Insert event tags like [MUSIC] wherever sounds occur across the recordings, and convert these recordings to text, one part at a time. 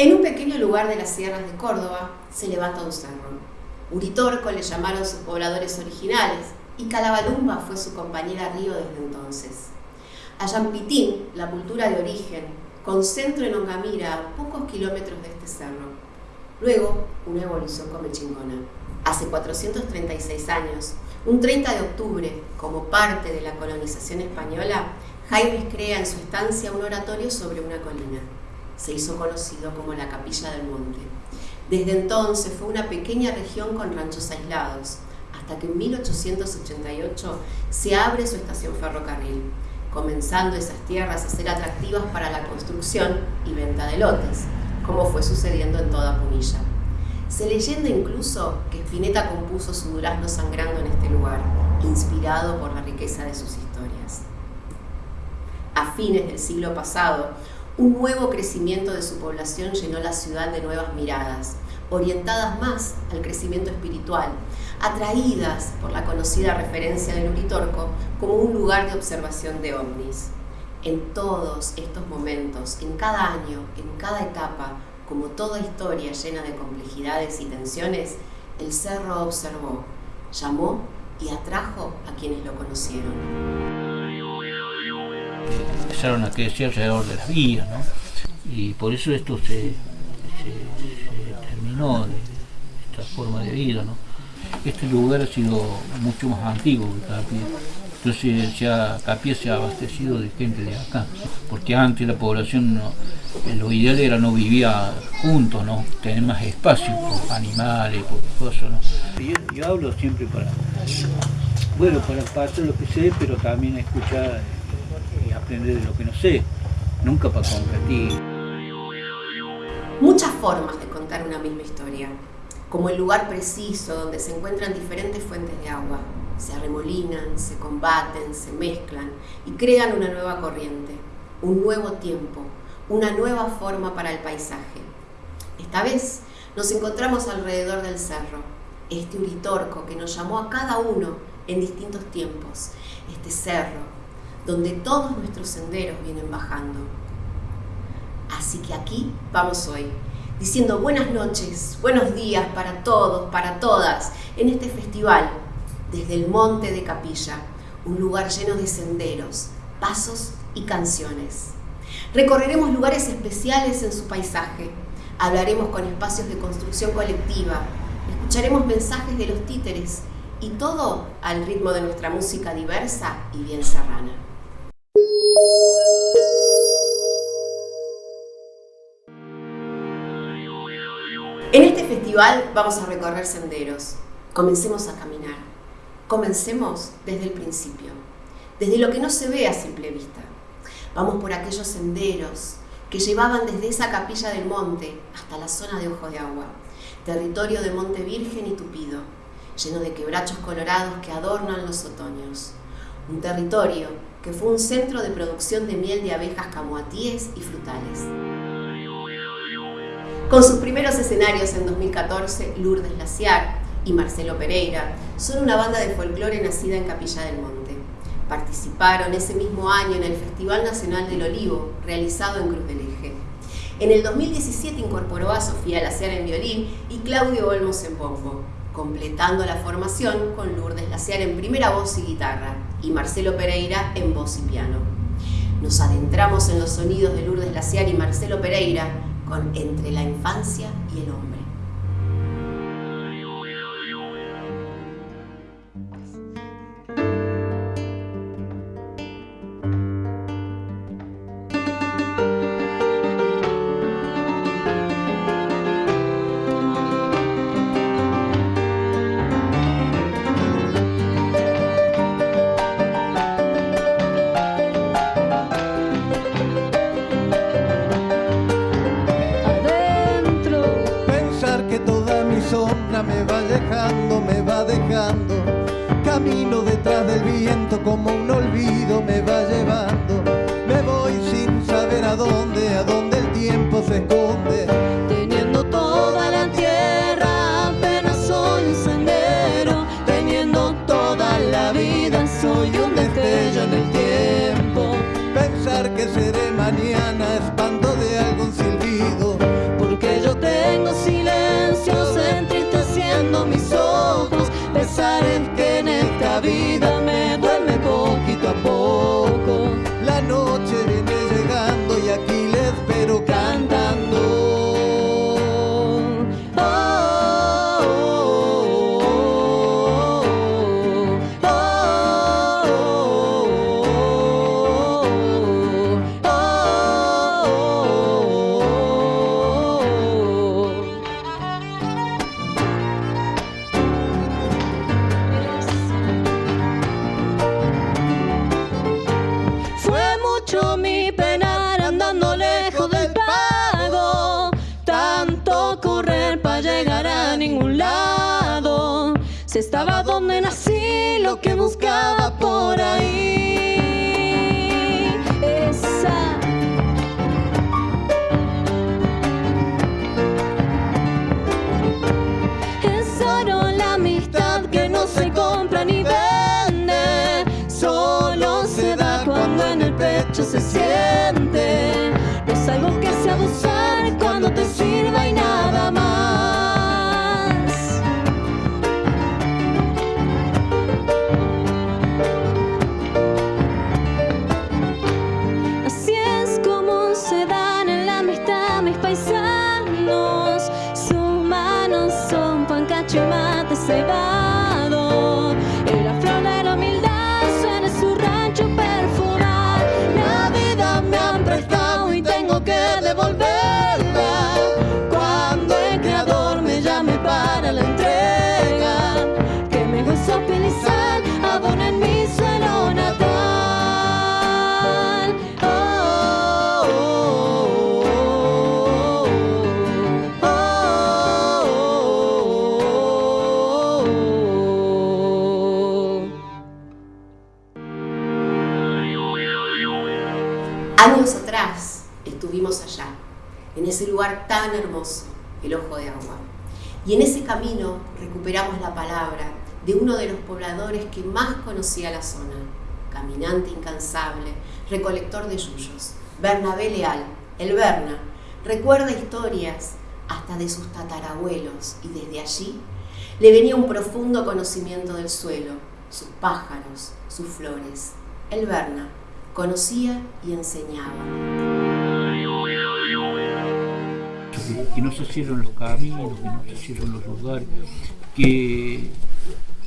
En un pequeño lugar de las sierras de Córdoba se levanta un cerro. Uritorco le llamaron sus pobladores originales y Calabalumba fue su compañera río desde entonces. Ayampitín, la cultura de origen, con centro en Ongamira, a pocos kilómetros de este cerro. Luego, una evolución comechingona. Hace 436 años, un 30 de octubre, como parte de la colonización española, Jaime crea en su estancia un oratorio sobre una colina se hizo conocido como la Capilla del Monte. Desde entonces fue una pequeña región con ranchos aislados, hasta que en 1888 se abre su estación ferrocarril, comenzando esas tierras a ser atractivas para la construcción y venta de lotes, como fue sucediendo en toda Punilla. Se leyenda incluso que Spinetta compuso su durazno sangrando en este lugar, inspirado por la riqueza de sus historias. A fines del siglo pasado, un nuevo crecimiento de su población llenó la ciudad de nuevas miradas, orientadas más al crecimiento espiritual, atraídas por la conocida referencia del Uritorco como un lugar de observación de ovnis. En todos estos momentos, en cada año, en cada etapa, como toda historia llena de complejidades y tensiones, el cerro observó, llamó y atrajo a quienes lo conocieron empezaron a crecer alrededor de las vías, ¿no? Y por eso esto se, terminó de esta forma de vida, ¿no? Este lugar ha sido mucho más antiguo que Capie. Entonces ya Capie se ha abastecido de gente de acá, porque antes la población, lo ideal era no vivía juntos, ¿no? tener más espacio por animales, por cosas. ¿no? Yo, yo hablo siempre para, bueno, para pasar lo que sé, pero también escuchar de lo que no sé, nunca para competir. Muchas formas de contar una misma historia, como el lugar preciso donde se encuentran diferentes fuentes de agua. Se arremolinan, se combaten, se mezclan y crean una nueva corriente, un nuevo tiempo, una nueva forma para el paisaje. Esta vez nos encontramos alrededor del cerro, este uritorco que nos llamó a cada uno en distintos tiempos, este cerro donde todos nuestros senderos vienen bajando. Así que aquí vamos hoy, diciendo buenas noches, buenos días para todos, para todas, en este festival, desde el Monte de Capilla, un lugar lleno de senderos, pasos y canciones. Recorreremos lugares especiales en su paisaje, hablaremos con espacios de construcción colectiva, escucharemos mensajes de los títeres y todo al ritmo de nuestra música diversa y bien serrana. En este festival vamos a recorrer senderos. Comencemos a caminar. Comencemos desde el principio, desde lo que no se ve a simple vista. Vamos por aquellos senderos que llevaban desde esa capilla del monte hasta la zona de Ojo de Agua, territorio de Monte Virgen y Tupido, lleno de quebrachos colorados que adornan los otoños. Un territorio que fue un centro de producción de miel de abejas camoatíes y frutales. Con sus primeros escenarios en 2014, Lourdes Laciar y Marcelo Pereira son una banda de folclore nacida en Capilla del Monte. Participaron ese mismo año en el Festival Nacional del Olivo, realizado en Cruz del Eje. En el 2017 incorporó a Sofía Laciar en violín y Claudio Olmos en bombo, completando la formación con Lourdes Laciar en primera voz y guitarra y Marcelo Pereira en voz y piano. Nos adentramos en los sonidos de Lourdes Laciar y Marcelo Pereira con Entre la infancia y el hombre. Ese pobladores que más conocía la zona, caminante incansable, recolector de yuyos, Bernabé Leal, el Berna, recuerda historias hasta de sus tatarabuelos y desde allí le venía un profundo conocimiento del suelo, sus pájaros, sus flores. El Berna conocía y enseñaba que, no se cierren los caminos, que no se cierren los lugares, que,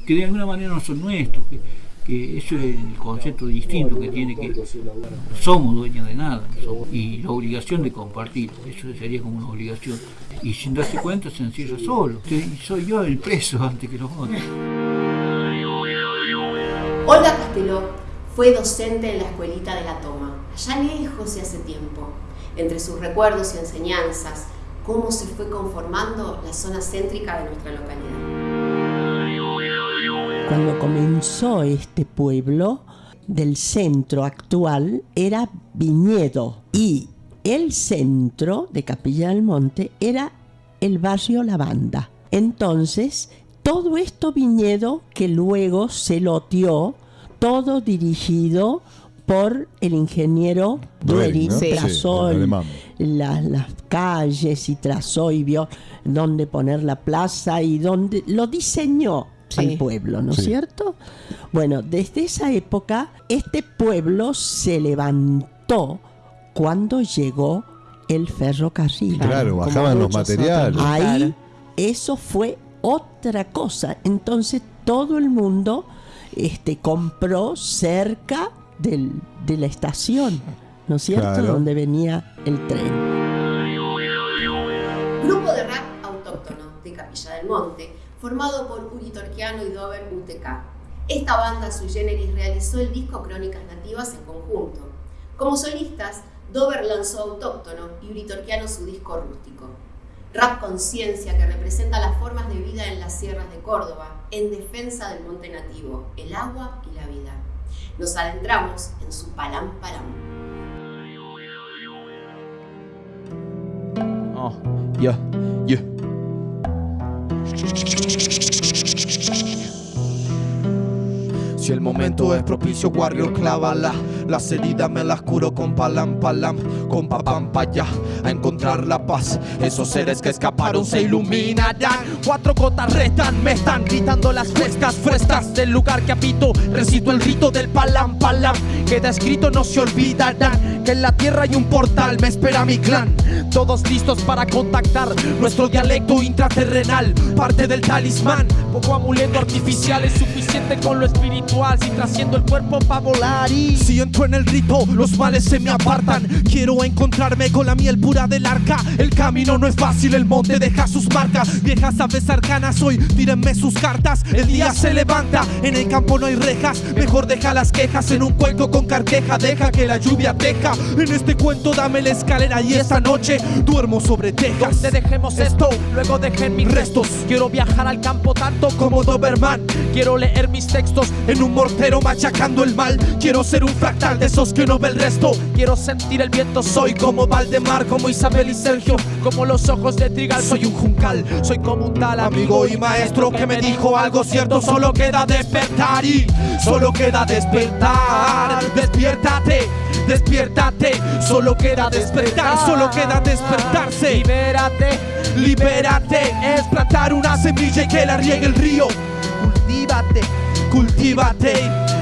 que de alguna manera no son nuestros, que, eso es el concepto distinto que tiene que somos dueños de nada y la obligación de compartir, eso sería como una obligación. Y sin darse cuenta se encierra solo. Soy yo el preso antes que los otros. Olga Casteló fue docente en la escuelita de la Toma, allá lejos y hace tiempo. Entre sus recuerdos y enseñanzas, cómo se fue conformando la zona céntrica de nuestra localidad. Cuando comenzó este pueblo, del centro actual era Viñedo y el centro de Capilla del Monte era el barrio Lavanda. Entonces, todo esto Viñedo que luego se loteó, todo dirigido por el ingeniero Dueri, trazó las calles y trazó y vio dónde poner la plaza y dónde lo diseñó al pueblo, ¿no es cierto? Bueno, desde esa época este pueblo se levantó cuando llegó el ferrocarril. Claro, bajaban los materiales. Ahí eso fue otra cosa. Entonces todo el mundo este, compró cerca de la estación, ¿no es cierto? Donde venía el tren. Grupo de rap autóctono de Capilla del Monte, formado por Uri Torquiano y Dover UTK. Esta banda sui generis realizó el disco Crónicas Nativas en conjunto. Como solistas, Dover lanzó Autóctono y Uri Torquiano su disco Rústico. Rap conciencia que representa las formas de vida en las sierras de Córdoba, en defensa del monte nativo, el agua y la vida nos adentramos en su palam palam. Oh, yeah, yeah. Si el momento es propicio, Warrior, clávala. Las heridas me las curo con palam palam, con papam pa allá, a encontrar la paz. Esos seres que escaparon se iluminarán. Cuatro gotas restan, me están gritando las frescas, frescas del lugar que habito. Recito el rito del palam palam, queda escrito, no se olvidarán. Que en la tierra hay un portal, me espera mi clan. Todos listos para contactar nuestro dialecto intraterrenal, parte del talismán. Poco amuleto artificial es suficiente con lo espiritual, si trasciendo el cuerpo para volar. Y entro en el rito, los males se me apartan. Quiero encontrarme con la miel pura del arca. El camino no es fácil, el monte deja sus marcas. Viejas aves arcanas hoy, tírenme sus cartas. El día se levanta, en el campo no hay rejas. Mejor deja las quejas en un cuenco con carqueja. Deja que la lluvia teja. En este cuento dame la escalera y esta noche duermo sobre tejas. Donde dejemos esto, luego dejen mis restos. Quiero viajar al campo tanto como Doberman. Quiero leer mis textos en un mortero machacando el mal. Quiero ser un de esos que no ve el resto. Quiero sentir el viento, soy como Valdemar, como Isabel y Sergio, como los ojos de Trigal. Soy un juncal, soy como un tal amigo y maestro que me dijo algo cierto. Solo queda despertar y solo queda despertar. Despiértate, despiértate. Solo queda despertar, solo queda despertarse. Libérate, libérate. Es plantar una semilla y que la riegue el río. Cultívate, cultívate.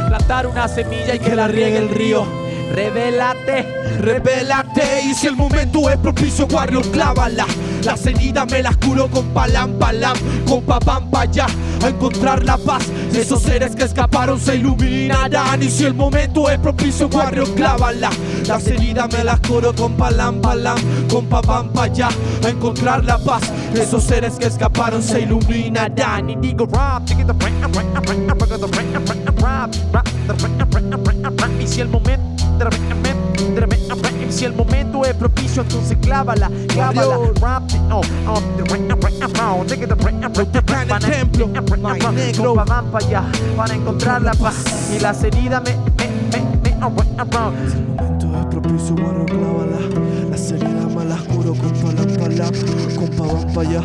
Plantar una semilla y que la riegue el río. Revélate, revélate Y si el momento es propicio, Warrior, clávala Las heridas me las curo con palam, palam Con papam, pa' allá A encontrar la paz Esos seres que escaparon se iluminarán Y si el momento es propicio, Warrior, clávala Las heridas me las curo con palam, palam Con papam, pa' allá A encontrar la paz Esos seres que escaparon se iluminarán Y digo rap, y si el momento si el momento es propicio, entonces clávala, clávala. Rap, oh, oh, templo, negro. Van para allá, para encontrar la paz. Y las heridas me, me, me, me, Si el momento es propicio, clávala. Las heridas me con. Compa, van para allá,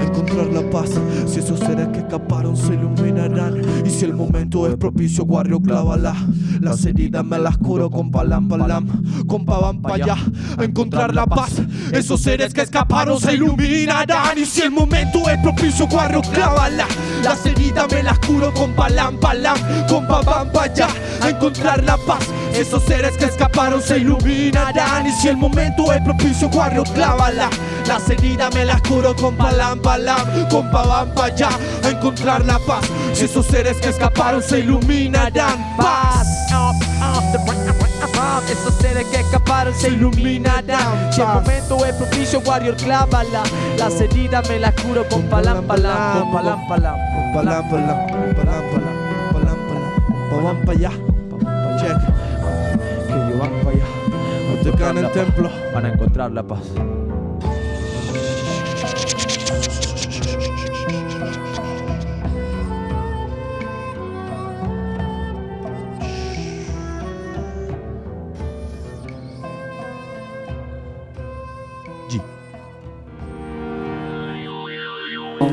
a encontrar la paz. Si esos seres que escaparon se iluminarán. Y si el momento es propicio, guarrio, clávala. Las heridas me las curo con palam, palam. Compa, van para allá, a encontrar la paz. Esos seres que escaparon se iluminarán. Y si el momento es propicio, guarrio, clávala. Las heridas me las curo con palam, palam. Compa, van para allá, a encontrar la paz. Esos seres que escaparon se iluminarán. Y si el momento es propicio, guarrio, clávala. Las heridas me las curo con palam, palam. Compa, van para allá, a encontrar la paz. Esos seres que escaparon se iluminarán. Paz. Esos seres que escaparon se iluminarán. Si el momento es propicio, Warrior, clávala. Las heridas me las curo con palam, palam. Con palam, palam. Con palam, palam. Con palam, palam. Con palam, palam. A en el templo. Para encontrar la paz.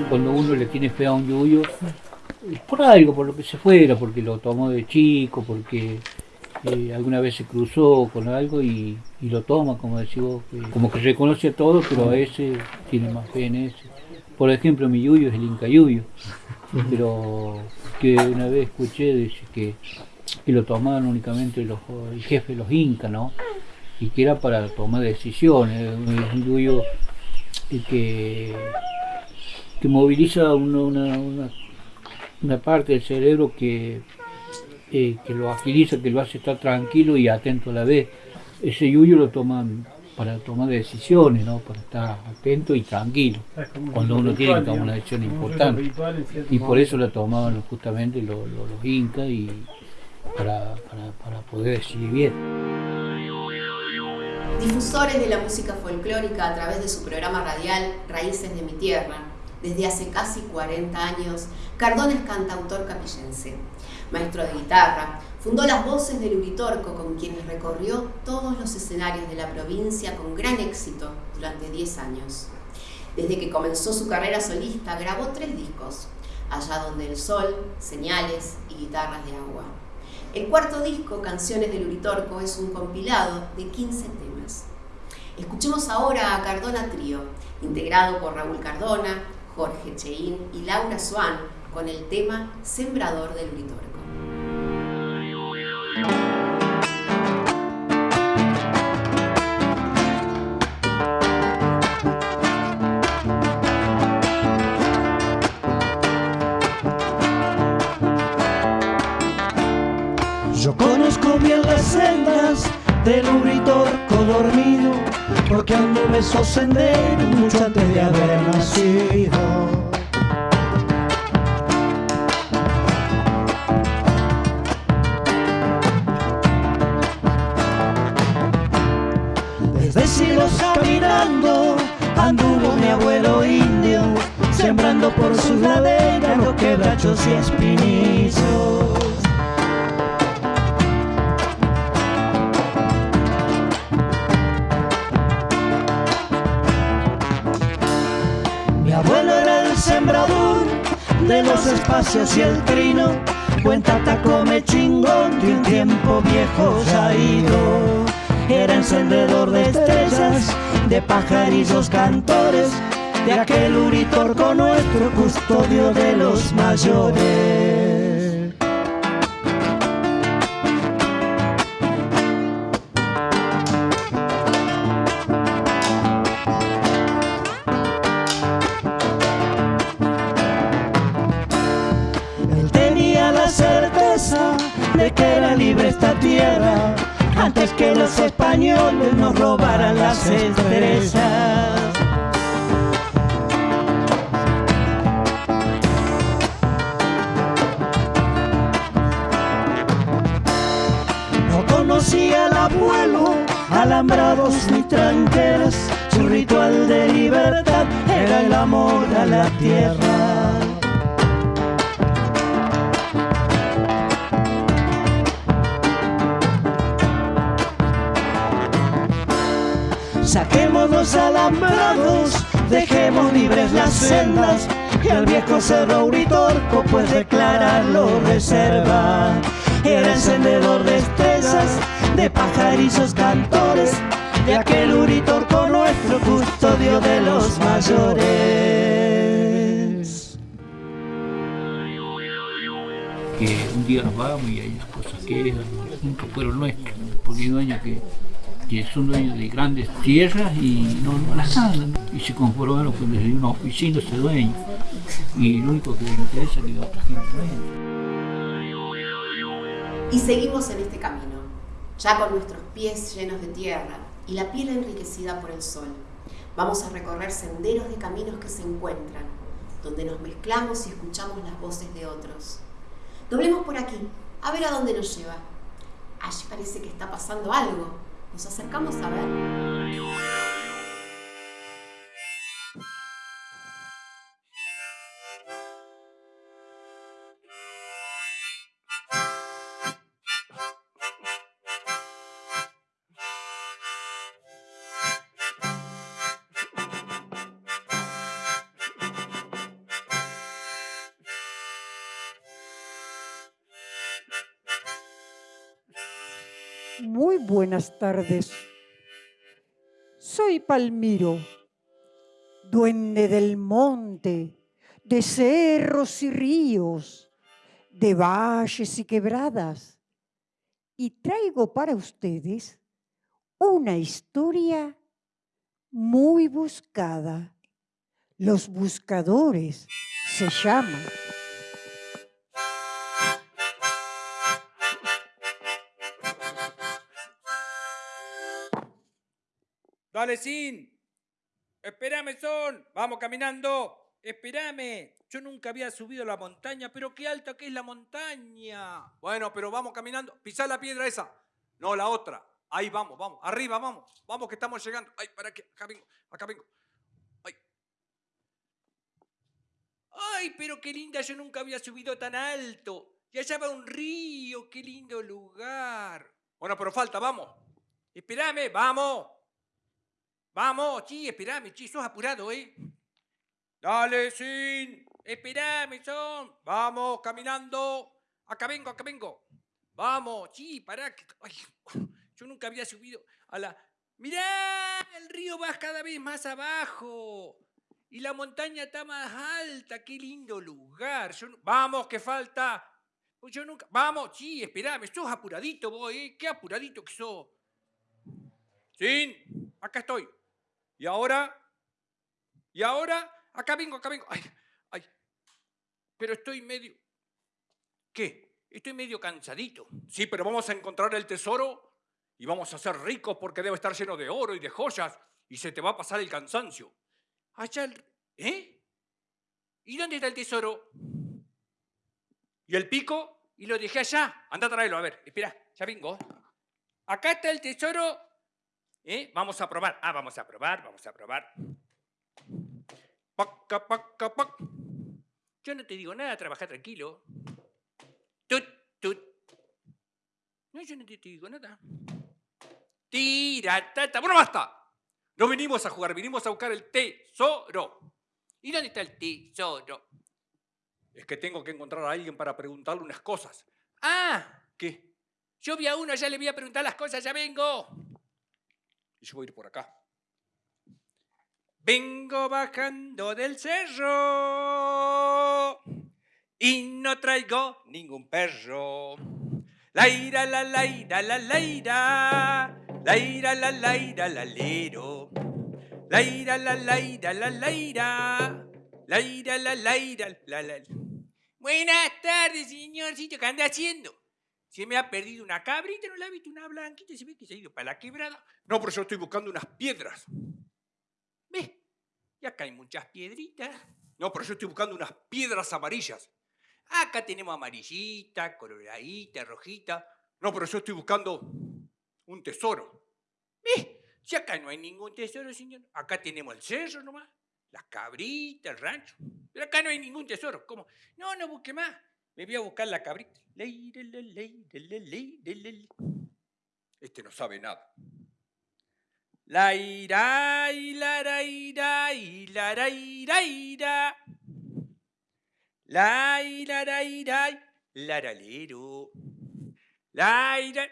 Cuando uno le tiene fe a un yuyo, es por algo, por lo que se fuera, porque lo tomó de chico, porque eh, alguna vez se cruzó con algo y, y lo toma, como decís vos, que- como que reconoce a todos, pero a ese tiene más fe en ese. Por ejemplo, mi yuyo es el Inca Yuyo, [LAUGHS] pero que una vez escuché dice que, que lo tomaban únicamente los, el jefe de los Incas, ¿no? Y que era para tomar decisiones, un yuyo que que moviliza una, una, una, una parte del cerebro que, eh, que lo agiliza, que lo hace estar tranquilo y atento a la vez. Ese yuyo lo toman para tomar decisiones, ¿no? para estar atento y tranquilo, cuando uno tiene que tomar una decisión importante. Y por eso la tomaban justamente los, los, los incas y para, para, para poder decidir bien. Difusores de la música folclórica a través de su programa radial Raíces de mi Tierra. Desde hace casi 40 años, Cardón es cantautor capillense, maestro de guitarra, fundó las voces del Uritorco con quienes recorrió todos los escenarios de la provincia con gran éxito durante 10 años. Desde que comenzó su carrera solista grabó tres discos, Allá donde el sol, Señales y Guitarras de agua. El cuarto disco, Canciones del Uritorco, es un compilado de 15 temas. Escuchemos ahora a Cardona Trío, integrado por Raúl Cardona, Jorge Cheín y Laura Swan, con el tema Sembrador del Uritorco. Yo conozco bien las sendas del uritorco dormido, porque anduve esos senderos mucho antes de haber nacido. Anduvo mi abuelo indio, sembrando por sus laderas los quebrachos y espinizos. Mi abuelo era el sembrador de los espacios y el trino. Cuenta come chingón de un tiempo viejo ya ido. Era encendedor de estrellas, de pajarillos cantores, de aquel uritorco nuestro custodio de los mayores. Él tenía la certeza de que era libre esta tierra antes que los españoles nos robaran las estrellas. No conocía al abuelo, alambrados ni tranqueras. Su ritual de libertad era el amor a la tierra. Saquemos los alambrados, dejemos libres las sendas y al viejo cerro Uritorco pues declararlo reserva. Era encendedor de estrellas, de pajarillos cantores, de aquel Uritorco nuestro custodio de los mayores. que un día nos vamos y hay cosas que nunca fueron nuestras, porque hay dueños que, que son dueños de grandes tierras y no, no las ganan, y se conformaron con desde una oficina ese dueño, y lo único que les interesa es que otra gente venga. Y seguimos en este camino, ya con nuestros pies llenos de tierra y la piel enriquecida por el sol. Vamos a recorrer senderos de caminos que se encuentran, donde nos mezclamos y escuchamos las voces de otros. Doblemos por aquí, a ver a dónde nos lleva. Allí parece que está pasando algo. Nos acercamos a ver. Buenas tardes. Soy Palmiro, duende del monte, de cerros y ríos, de valles y quebradas, y traigo para ustedes una historia muy buscada. Los buscadores se llama. Dale, Sin. Espérame, Son. Vamos caminando. Espérame. Yo nunca había subido la montaña, pero qué alta que es la montaña. Bueno, pero vamos caminando. Pisá la piedra esa. No, la otra. Ahí vamos, vamos. Arriba, vamos. Vamos que estamos llegando. Ay, para que. Acá vengo. Acá vengo. Ay. Ay, pero qué linda. Yo nunca había subido tan alto. Y allá va un río. Qué lindo lugar. Bueno, pero falta, vamos. Espérame, vamos. Vamos, sí, esperame, sí, sos apurado, ¿eh? Dale, sin. Esperame, son. Vamos, caminando. Acá vengo, acá vengo. Vamos, sí, pará. ay, yo nunca había subido a la... Mirá, el río va cada vez más abajo. Y la montaña está más alta. Qué lindo lugar. Vamos, que falta. Pues yo nunca... Vamos, sí, esperame. Sos apuradito vos, ¿eh? Qué apuradito que sos. Sí, acá estoy. Y ahora... Y ahora... Acá vengo, acá vengo. Ay, ay. Pero estoy medio... ¿Qué? Estoy medio cansadito. Sí, pero vamos a encontrar el tesoro y vamos a ser ricos porque debe estar lleno de oro y de joyas y se te va a pasar el cansancio. Allá el... ¿Eh? ¿Y dónde está el tesoro? ¿Y el pico? Y lo dejé allá. Anda a traerlo, a ver. Espera, ya vengo. Acá está el tesoro. ¿Eh? Vamos a probar. Ah, vamos a probar, vamos a probar. Paca, paca, pac. Yo no te digo nada, trabaja tranquilo. Tut, tut. No, yo no te, te digo nada. Tira, tata. Bueno, basta. No venimos a jugar, venimos a buscar el tesoro. ¿Y dónde está el tesoro? Es que tengo que encontrar a alguien para preguntarle unas cosas. Ah, ¿qué? Yo vi a uno, ya le voy a preguntar las cosas, ya vengo. Y yo voy a ir por acá. Vengo bajando del cerro y no traigo ningún perro. La ira, la la ira, la la ira, la ira, la lero. La ira, la la ira, la la ira, la ira, la la ira, la la. Buenas tardes, señorcito, ¿qué anda haciendo? Se me ha perdido una cabrita, ¿no la ha visto? Una blanquita, se ve que se ha ido para la quebrada. No, pero yo estoy buscando unas piedras. ¿Ves? Y acá hay muchas piedritas. No, pero yo estoy buscando unas piedras amarillas. Acá tenemos amarillita, coloradita, rojita. No, pero yo estoy buscando un tesoro. ¿Ves? Si acá no hay ningún tesoro, señor. Acá tenemos el cerro nomás, las cabritas, el rancho. Pero acá no hay ningún tesoro. ¿Cómo? No, no busque más. Me voy a buscar la cabrita. Este no sabe nada. La ira, y la ra, ira, y la ra, ira, ira. La ira, ra, ira, la ralero. La ira.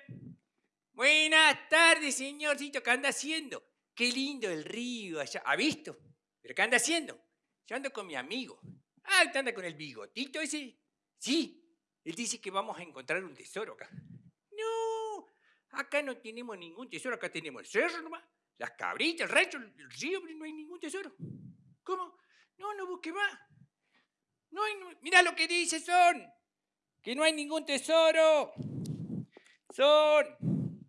Buenas tardes, señorcito, ¿qué anda haciendo? Qué lindo el río allá. ¿Ha visto? ¿Pero qué anda haciendo? Yo ando con mi amigo. Ah, ¿usted anda con el bigotito ese? Sí. Él dice que vamos a encontrar un tesoro acá. No, acá no tenemos ningún tesoro, acá tenemos el cerro nomás, las cabritas, el rancho, el río, no hay ningún tesoro. ¿Cómo? No, no busque más. No- mira lo que dice Son, que no hay ningún tesoro. Son,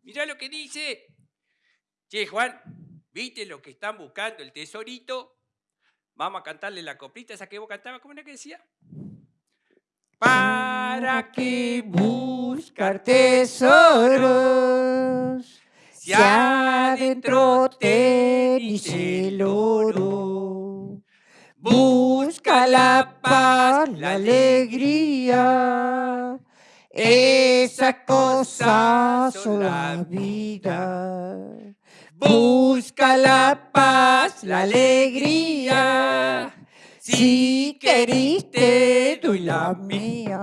mira lo que dice. Che, Juan, ¿viste lo que están buscando, el tesorito? Vamos a cantarle la coplita esa que vos cantabas, ¿cómo era que decía? ¿Para qué buscar tesoros si adentro tenéis el oro? Busca la paz, la alegría. Esas cosas son la vida. Busca la paz, la alegría. Si querís te doy la mía.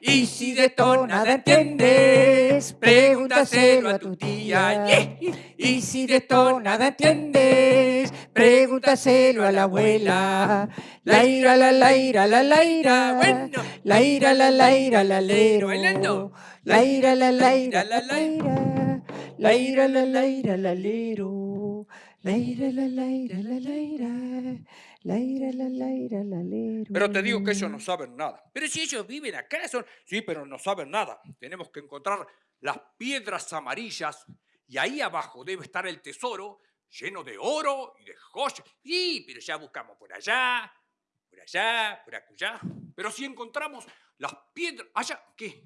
Y si de esto nada entiendes, pregúntaselo a tu tía. Yeah. Y si de esto nada entiendes, pregúntaselo a la abuela. La ira, la la ira, la la ira. Bueno. La ira, la la ira, la lero. Bailando. La ira, la la ira, La, la la, la ira. La ira, la la ira, la lero. Pero te digo que ellos no saben nada. Pero si ellos viven acá, son... Sí, pero no saben nada. Tenemos que encontrar las piedras amarillas y ahí abajo debe estar el tesoro lleno de oro y de joyas. Sí, pero ya buscamos por allá, por allá, por acullá. Pero si encontramos las piedras... Allá, ¿qué?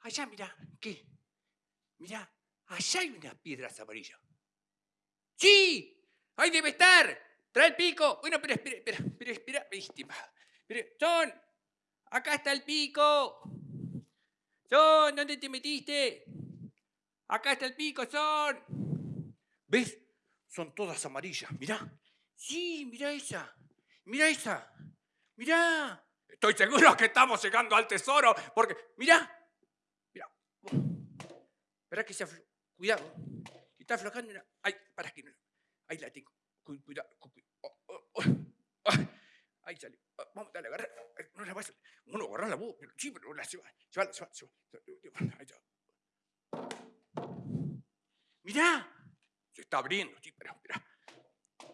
Allá, mira, ¿qué? Mira, allá hay unas piedras amarillas. ¡Sí! ¡Ahí debe estar! ¡Trae el pico! Bueno, pero espera, espera, espera, espera. Viste, ma. Pero, Son, acá está el pico. Son, ¿dónde te metiste? Acá está el pico, Son. ¿Ves? Son todas amarillas, mirá. Sí, mirá esa. Mirá esa. Mirá. Estoy seguro que estamos llegando al tesoro, porque, mira, mira. Espera que se aflo... Cuidado. Está aflojando una... Ay, para que no... Ahí la tengo. Cu- Cuidado. cu- cu- oh, oh, oh. [LAUGHS] Ah, Ahí salió. Ah, Vamos, dale, agarra. Ay, No la vas a... Uno, agarra la voz. Pero sí, pero la lleva. Llévala, llévala, llévala. Ahí está. Mirá. Se está abriendo, sí, pero espera.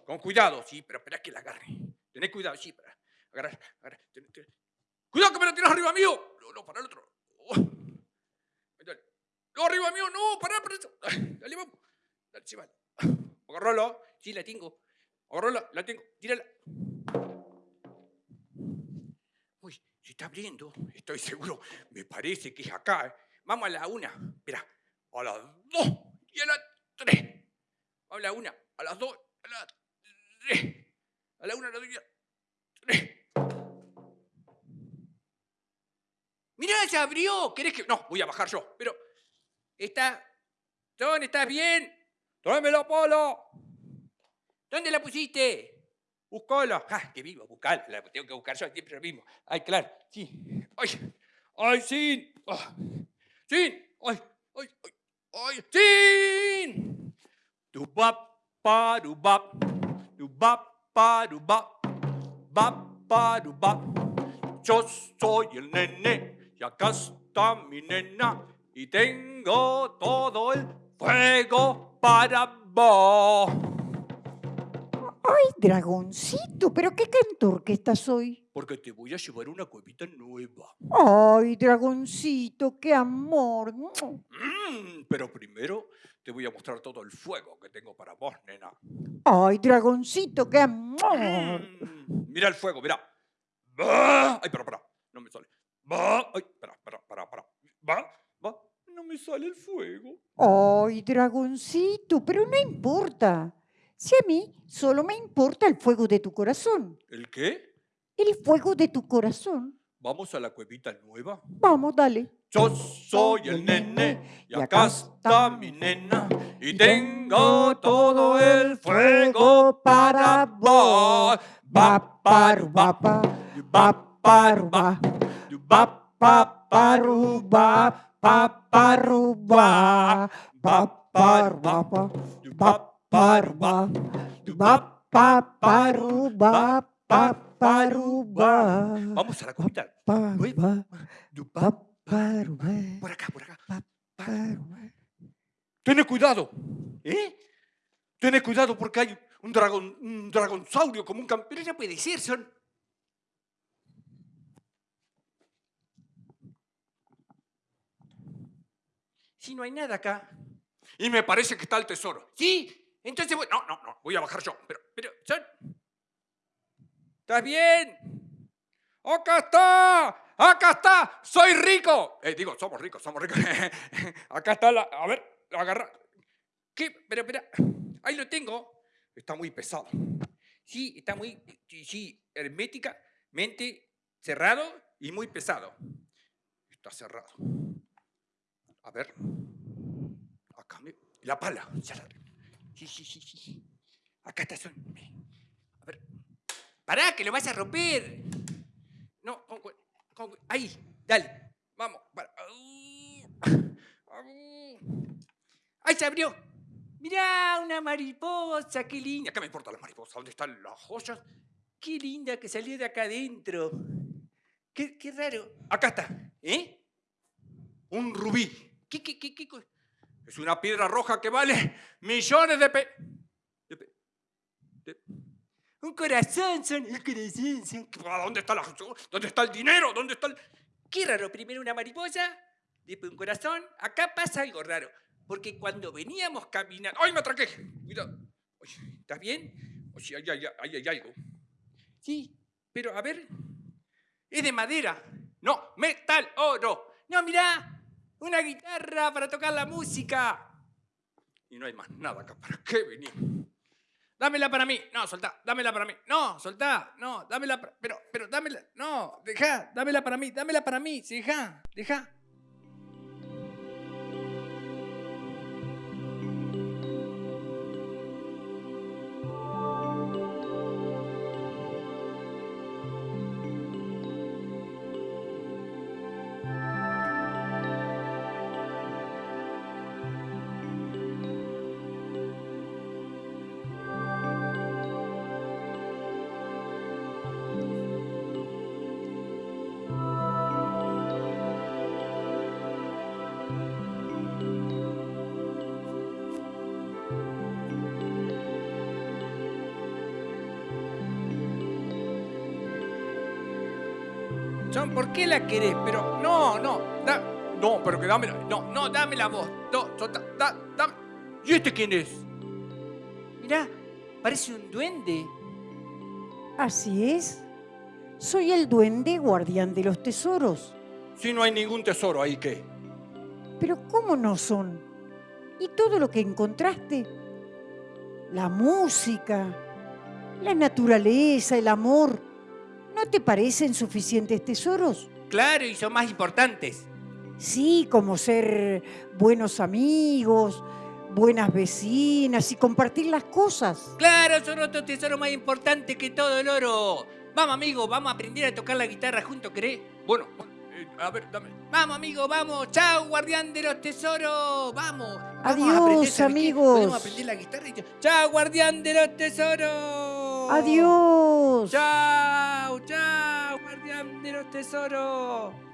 Con cuidado, sí, pero espera que la agarre. Tenés cuidado, sí, para agarrar, agarrar. Ten- ten- Cuidado que me la tienes arriba mío. No, no, para el otro. Oh. No, arriba mío, no, pará. Ay, Dale, vamos. Llévala. Agarralo. [COUGHS] Sí, la tengo. Agarrala, la tengo. Tírala. Uy, se está abriendo. Estoy seguro. Me parece que es acá. eh. Vamos a la una. Espera. A las dos y a las tres. Vamos a la una, a las dos, a las tres. A la una, a las dos y a las tres. Mirá, se abrió. ¿Querés que.? No, voy a bajar yo. Pero. Está. John, ¿estás bien? Tráeme la pala. ¿Dónde la pusiste? Buscala. Ah, que vivo, buscala. La tengo que buscar yo siempre lo mismo. Ay, claro. Sí. Ay. Ay, sí. Ah. Sí. Ay, ay, ay. Ay, sí. Du bap, pa, du bap. Du bap, pa, du bap. Bap, pa, du bap. Yo soy el nene y acá está mi nena y tengo todo el fuego para vos. Ay, dragoncito, pero qué cantor que estás hoy. Porque te voy a llevar una cuevita nueva. Ay, dragoncito, qué amor. Mm, pero primero te voy a mostrar todo el fuego que tengo para vos, nena. Ay, dragoncito, qué amor. Mm, mira el fuego, mira. Ay, pero, para, no me sale. Ay, para, para, para, para. Va, me sale el fuego. Ay, dragoncito, pero no importa. Si a mí solo me importa el fuego de tu corazón. ¿El qué? El fuego de tu corazón. ¿Vamos a la cuevita nueva? Vamos, dale. Yo soy el nene y acá está mi nena y tengo todo el fuego para vos. Va, va, va, va, va, pa, paru, va, pa, paru, va, va, paru, va, pa, va, paru, va, va, pa, paru, va, pa, paru, va. Vamos a la cuevita nueva. Por acá, por acá. Ten cuidado, ¿eh? Ten cuidado porque hay un dragón, un dragonsaurio como un campeón. Ya puede ser, son. No hay nada acá. Y me parece que está el tesoro. Sí, entonces voy. No, no, no, voy a bajar yo. Pero, pero. ¿Estás bien? ¡Acá está! ¡Acá está! ¡Soy rico! Eh, digo, somos ricos, somos ricos. [LAUGHS] Acá está la. A ver, agarra. ¿Qué? Pero, espera. Ahí lo tengo. Está muy pesado. Sí, está muy. Sí, herméticamente cerrado y muy pesado. Está cerrado. A ver. Acá me. La pala. ya la- Sí, sí, sí, sí. Acá está. Son. A ver. ¡Pará, que lo vas a romper! No, con ahí, dale, vamos. para-. ¡Ahí se abrió! Mirá, una mariposa, qué linda. ¿Qué me importa la mariposa? ¿Dónde están las joyas? Qué linda que salió de acá adentro. Qué, qué raro. Acá está, ¿eh? Un rubí. ¿Qué, qué, qué, qué Es una piedra roja que vale millones de pe... de pe- de- un corazón, son un corazón, son... ¿Dónde está, la, ¿Dónde está el dinero? ¿Dónde está el...? Qué raro, primero una mariposa, después un corazón. Acá pasa algo raro, porque cuando veníamos caminando... ¡Ay, me atraqué! Cuidado. ¿Estás bien? Oye, ahí hay, ahí hay algo. Sí, pero a ver... Es de madera. No, metal, oro. No, mirá, una guitarra para tocar la música. Y no hay más nada acá. ¿Para qué venimos? Dámela para mí. No, soltá. Dámela para mí. No, soltá. No, dámela. Pero, pero dámela. No, deja. Dámela para mí. Dámela para mí. Sí, deja. Deja. Son, ¿por qué la querés? Pero, no, no, da, no, pero que dámela, no, no, dámela vos. No, so- da, da- dame. ¿Y este quién es? Mirá, parece un duende. Así es. Soy el duende guardián de los tesoros. Si no hay ningún tesoro ahí, ¿qué? Pero ¿cómo no son? ¿Y todo lo que encontraste? La música, la naturaleza, el amor. ¿No te parecen suficientes tesoros? Claro, y son más importantes. Sí, como ser buenos amigos, buenas vecinas y compartir las cosas. Claro, son otros tesoros más importantes que todo el oro. Vamos, amigo, vamos a aprender a tocar la guitarra juntos, ¿querés? Bueno, eh, a ver, dame. Vamos, amigo, vamos. Chao, guardián de los tesoros. Vamos. Vamos a Adiós, aprender, ¿sabes qué? amigos. Podemos aprender la guitarra y... Chao, guardián de los tesoros. Adiós. Chao, chao, guardián de los tesoros.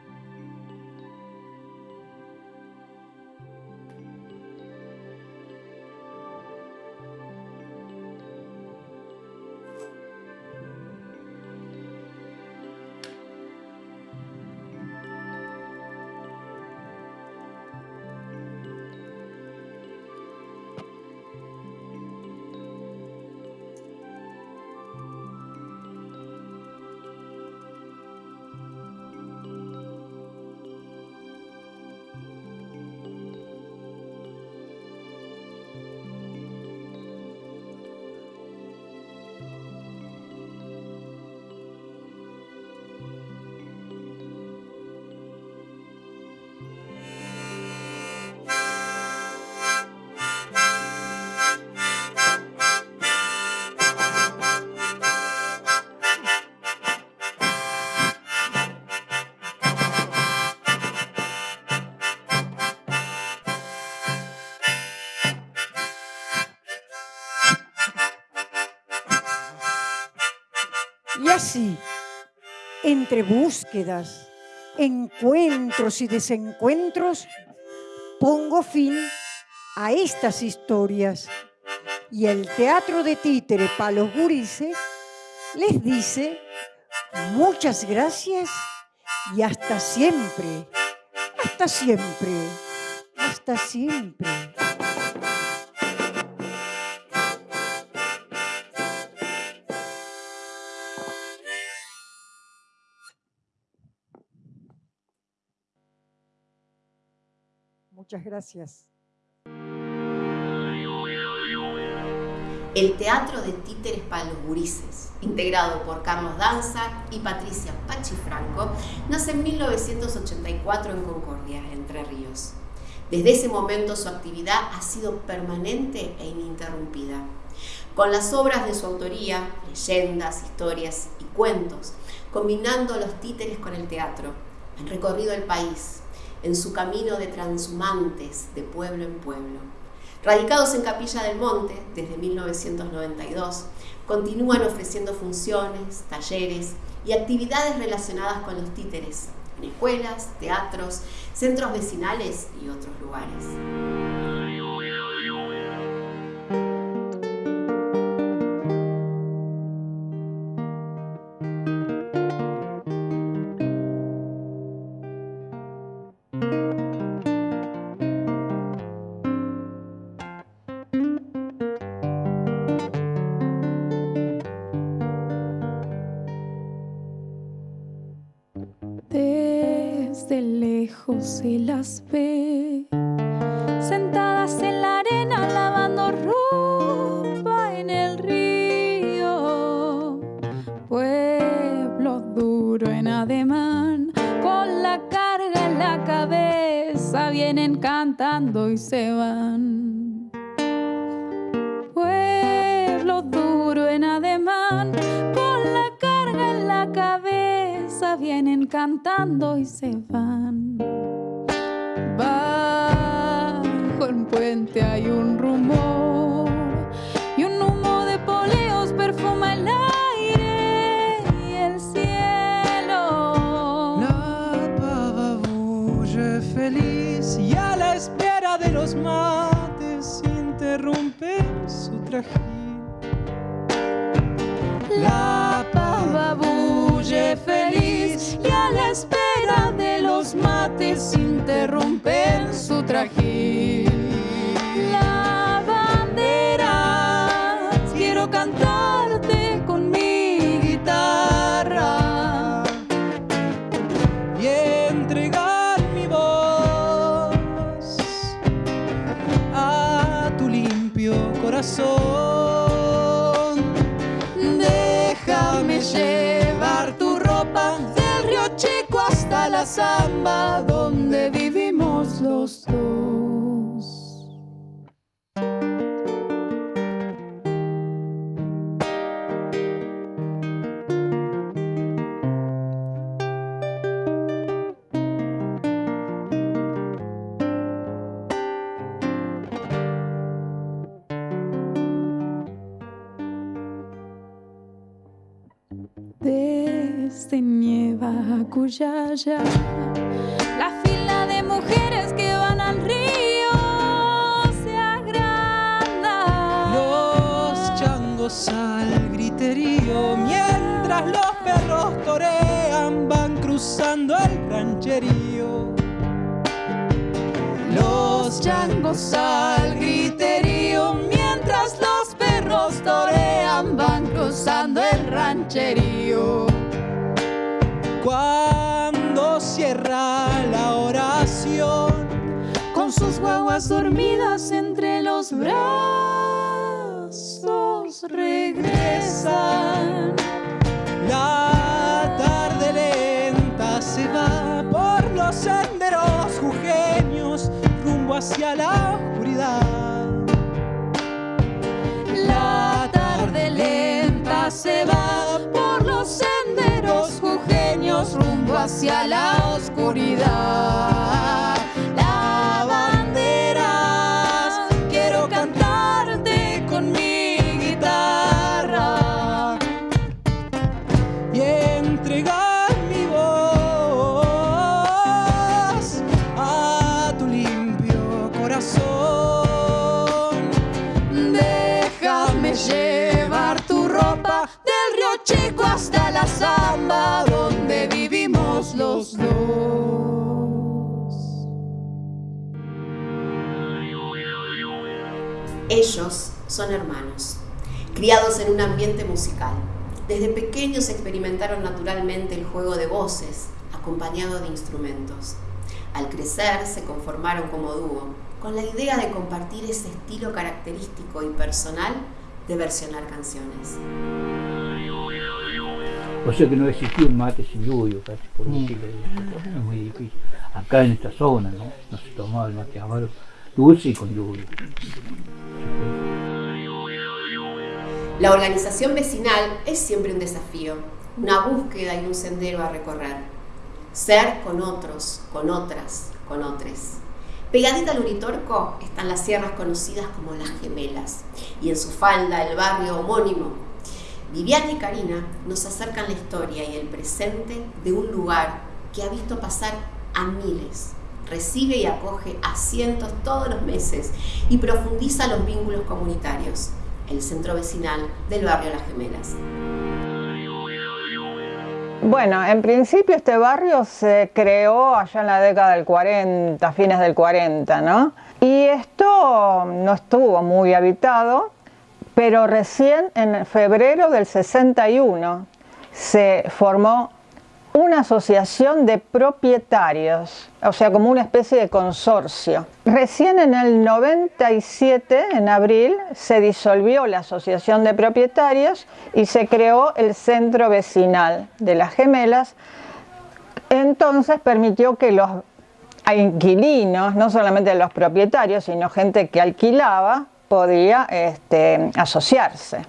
Entre búsquedas, encuentros y desencuentros, pongo fin a estas historias. Y el Teatro de Títere para los gurises les dice muchas gracias y hasta siempre, hasta siempre, hasta siempre. Muchas gracias. El Teatro de Títeres para los Gurises, integrado por Carlos Danza y Patricia Pachifranco, nace en 1984 en Concordia, Entre Ríos. Desde ese momento su actividad ha sido permanente e ininterrumpida. Con las obras de su autoría, leyendas, historias y cuentos, combinando los títeres con el teatro, han recorrido el país en su camino de transhumantes de pueblo en pueblo. Radicados en Capilla del Monte desde 1992, continúan ofreciendo funciones, talleres y actividades relacionadas con los títeres en escuelas, teatros, centros vecinales y otros lugares. Se las ve, sentadas en la arena lavando ropa en el río. Pueblo duro en ademán, con la carga en la cabeza, vienen cantando y se van. Pueblo duro en ademán, con la carga en la cabeza, vienen cantando y se van. Su La fila de mujeres que van al río se agranda. Los changos al griterío, mientras los perros torean, van cruzando el rancherío. Los changos al griterío, mientras los perros torean, van cruzando el rancherío. Cuando cierra la oración, con sus guaguas dormidas entre los brazos regresan. La tarde lenta se va por los senderos jujeños rumbo hacia la oscuridad. La tarde lenta se va hacia la oscuridad. La bandera, quiero cantarte con mi guitarra. y entregar mi voz a tu limpio corazón. Déjame llevar tu ropa del río Chico hasta la vivimos Ellos son hermanos, criados en un ambiente musical. Desde pequeños experimentaron naturalmente el juego de voces, acompañado de instrumentos. Al crecer se conformaron como dúo, con la idea de compartir ese estilo característico y personal de versionar canciones. O sea que no existía un mate sin lluvia, casi por de esa forma, es muy difícil. Acá en esta zona, ¿no? No se tomaba el mate amaro dulce y con lluvia. La organización vecinal es siempre un desafío, una búsqueda y un sendero a recorrer. Ser con otros, con otras, con otros. Pegadita al Uritorco están las sierras conocidas como las Gemelas y en su falda el barrio homónimo. Viviana y Karina nos acercan la historia y el presente de un lugar que ha visto pasar a miles, recibe y acoge a cientos todos los meses y profundiza los vínculos comunitarios, el centro vecinal del barrio Las Gemelas. Bueno, en principio este barrio se creó allá en la década del 40, fines del 40, ¿no? Y esto no estuvo muy habitado, pero recién en febrero del 61 se formó una asociación de propietarios, o sea, como una especie de consorcio. Recién en el 97, en abril, se disolvió la asociación de propietarios y se creó el centro vecinal de las gemelas. Entonces permitió que los inquilinos, no solamente los propietarios, sino gente que alquilaba, podía este, asociarse.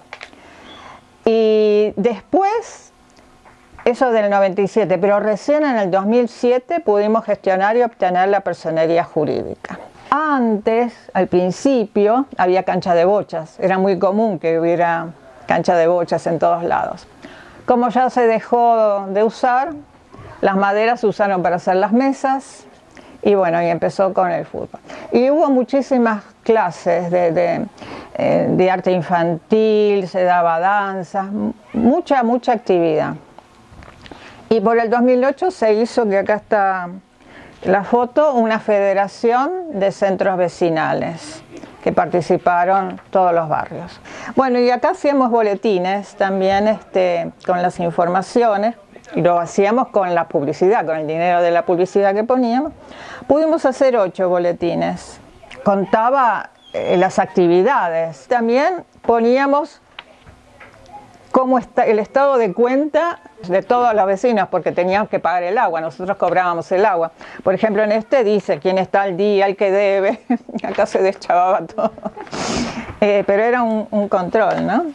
Y después eso del 97, pero recién en el 2007 pudimos gestionar y obtener la personería jurídica. Antes, al principio, había cancha de bochas. Era muy común que hubiera cancha de bochas en todos lados. Como ya se dejó de usar, las maderas se usaron para hacer las mesas y bueno, y empezó con el fútbol. Y hubo muchísimas clases de, de, eh, arte infantil, se daba danza, mucha, mucha actividad. Y por el 2008 se hizo, que acá está la foto, una federación de centros vecinales que participaron todos los barrios. Bueno, y acá hacíamos boletines también este, con las informaciones, lo hacíamos con la publicidad, con el dinero de la publicidad que poníamos. Pudimos hacer ocho boletines. Contaba eh, las actividades. También poníamos cómo está el estado de cuenta de todos los vecinos, porque teníamos que pagar el agua, nosotros cobrábamos el agua. Por ejemplo, en este dice quién está al día, el que debe, [LAUGHS] acá se deschavaba todo. Eh, pero era un, un, control, ¿no?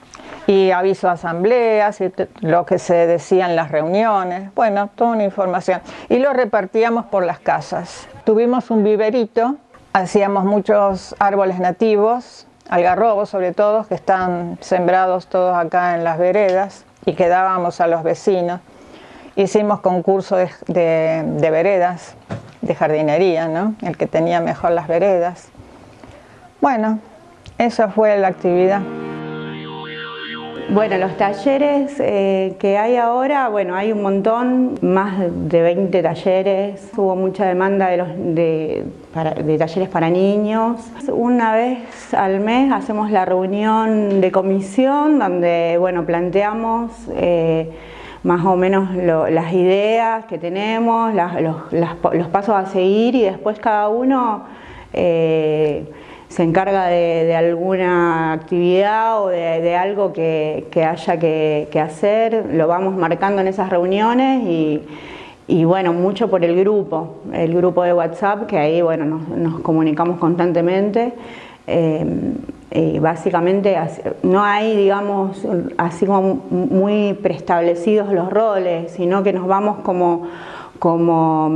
Y aviso a asambleas, y lo que se decía en las reuniones, bueno, toda una información. Y lo repartíamos por las casas. Tuvimos un viverito, hacíamos muchos árboles nativos, algarrobos sobre todo, que están sembrados todos acá en las veredas y que dábamos a los vecinos. Hicimos concurso de, de, de veredas, de jardinería, ¿no? El que tenía mejor las veredas. Bueno, esa fue la actividad. Bueno, los talleres eh, que hay ahora, bueno, hay un montón, más de 20 talleres, hubo mucha demanda de, los, de, talleres para niños. Una vez al mes hacemos la reunión de comisión donde, bueno, planteamos eh, más o menos las ideas que tenemos, las, los, pasos a seguir y después cada uno eh, se encarga de, alguna actividad o de, algo que, haya que, hacer, lo vamos marcando en esas reuniones y, bueno, mucho por el grupo, el grupo de WhatsApp, que ahí bueno, nos, comunicamos constantemente. Eh, y básicamente no hay, digamos, así como muy preestablecidos los roles, sino que nos vamos como como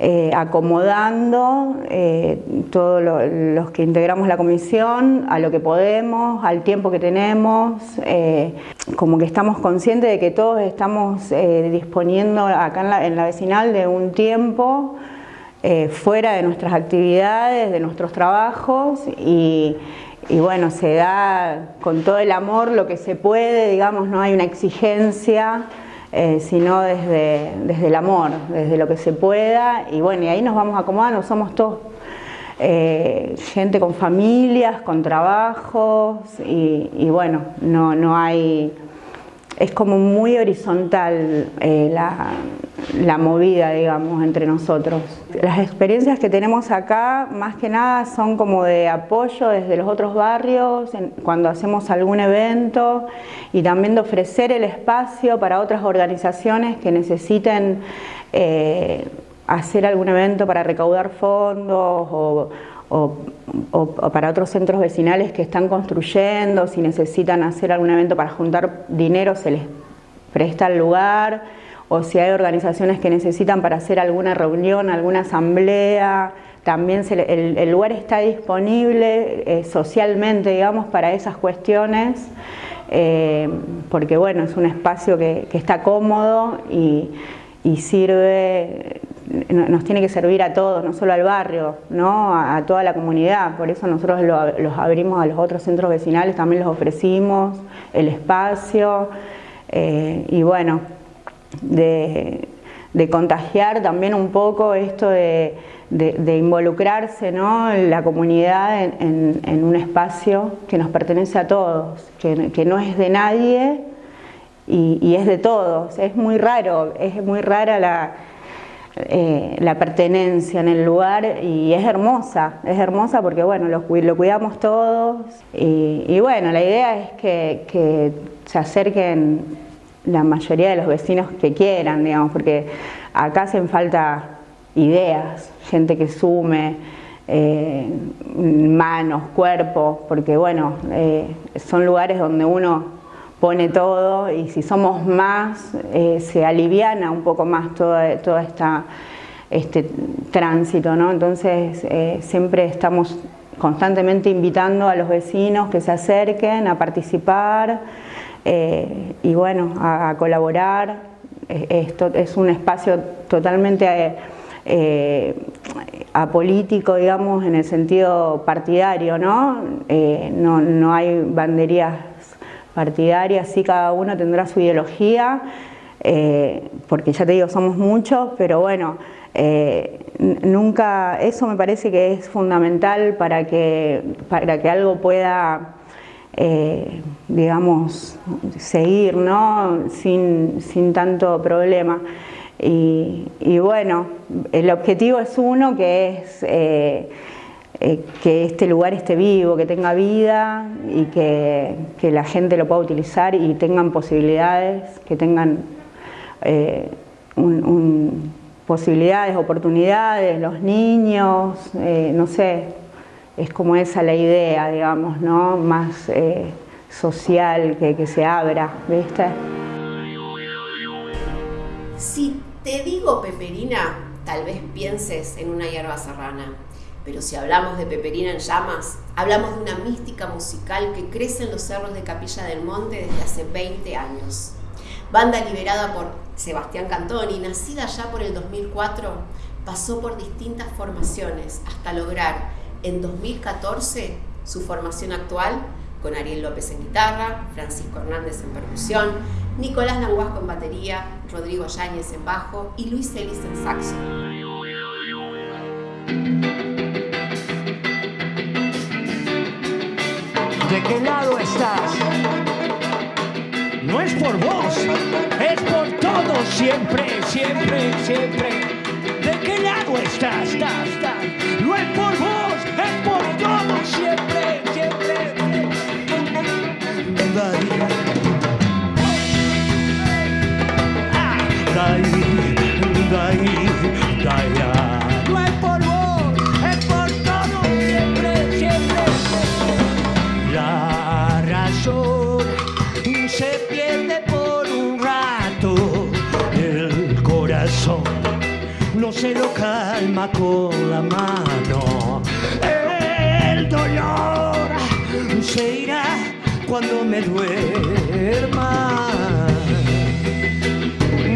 eh, acomodando eh, todos lo, los que integramos la comisión a lo que podemos, al tiempo que tenemos, eh, como que estamos conscientes de que todos estamos disponiendo acá en la, en la, vecinal de un tiempo fuera de nuestras actividades, de nuestros trabajos y bueno, se da con todo el amor lo que se puede, digamos, no hay una exigencia eh, sino desde, desde el amor, desde lo que se pueda y bueno, y ahí nos vamos acomodando, somos todos eh, gente con familias, con trabajos y, y bueno, no, no hay es como muy horizontal eh, la, movida, digamos, entre nosotros. Las experiencias que tenemos acá, más que nada, son como de apoyo desde los otros barrios, cuando hacemos algún evento, y también de ofrecer el espacio para otras organizaciones que necesiten eh, hacer algún evento para recaudar fondos o, o, para otros centros vecinales que están construyendo, si necesitan hacer algún evento para juntar dinero se les presta el lugar, o si hay organizaciones que necesitan para hacer alguna reunión, alguna asamblea, también se, el, el, lugar está disponible eh, socialmente, digamos, para esas cuestiones, eh, porque bueno, es un espacio que, está cómodo y sirve nos tiene que servir a todos, no solo al barrio, ¿no? a, toda la comunidad. Por eso nosotros lo, los abrimos a los otros centros vecinales, también los ofrecimos el espacio. Eh, y bueno, de, contagiar también un poco esto de, involucrarse ¿no? la comunidad en, un espacio que nos pertenece a todos, que, no es de nadie y es de todos. Es muy raro, es muy rara la eh, la pertenencia en el lugar y es hermosa, es hermosa porque bueno, lo, cuidamos todos y, bueno, la idea es que, que, se acerquen la mayoría de los vecinos que quieran, digamos, porque acá hacen falta ideas, gente que sume, eh, manos, cuerpos, porque bueno, eh, son lugares donde uno pone todo y si somos más eh, se aliviana un poco más toda, toda esta este tránsito, ¿no? Entonces eh, siempre estamos constantemente invitando a los vecinos que se acerquen a participar eh, y bueno, a, colaborar. Esto es un espacio totalmente eh, apolítico, digamos, en el sentido partidario, ¿no? no, no hay banderías partidarias, sí cada uno tendrá su ideología, eh, porque ya te digo, somos muchos, pero bueno, eh, nunca, eso me parece que es fundamental para que, para que algo pueda, eh, digamos, seguir, ¿no? Sin, sin tanto problema. Y, bueno, el objetivo es uno, que es eh, que este lugar esté vivo, que tenga vida y que, que, la gente lo pueda utilizar y tengan posibilidades, que tengan eh, posibilidades, oportunidades, los niños, eh, no sé, es como esa la idea, digamos, ¿no? Más social, que, que se abra, ¿viste? Si te digo peperina, tal vez pienses en una hierba serrana pero si hablamos de Peperina en llamas, hablamos de una mística musical que crece en los cerros de Capilla del Monte desde hace 20 años. Banda liberada por Sebastián Cantoni, nacida ya por el 2004, pasó por distintas formaciones hasta lograr en 2014 su formación actual con Ariel López en guitarra, Francisco Hernández en percusión, Nicolás Languasco en batería, Rodrigo Yáñez en bajo y Luis Ellis en saxo. ¿De qué lado estás? No es por vos, es por todos, siempre, siempre, siempre. ¿De qué lado estás? estás, estás? No es por vos, es por todos, siempre, siempre. Ah, dai, dai. Calma con la mano. El dolor se irá cuando me duerma.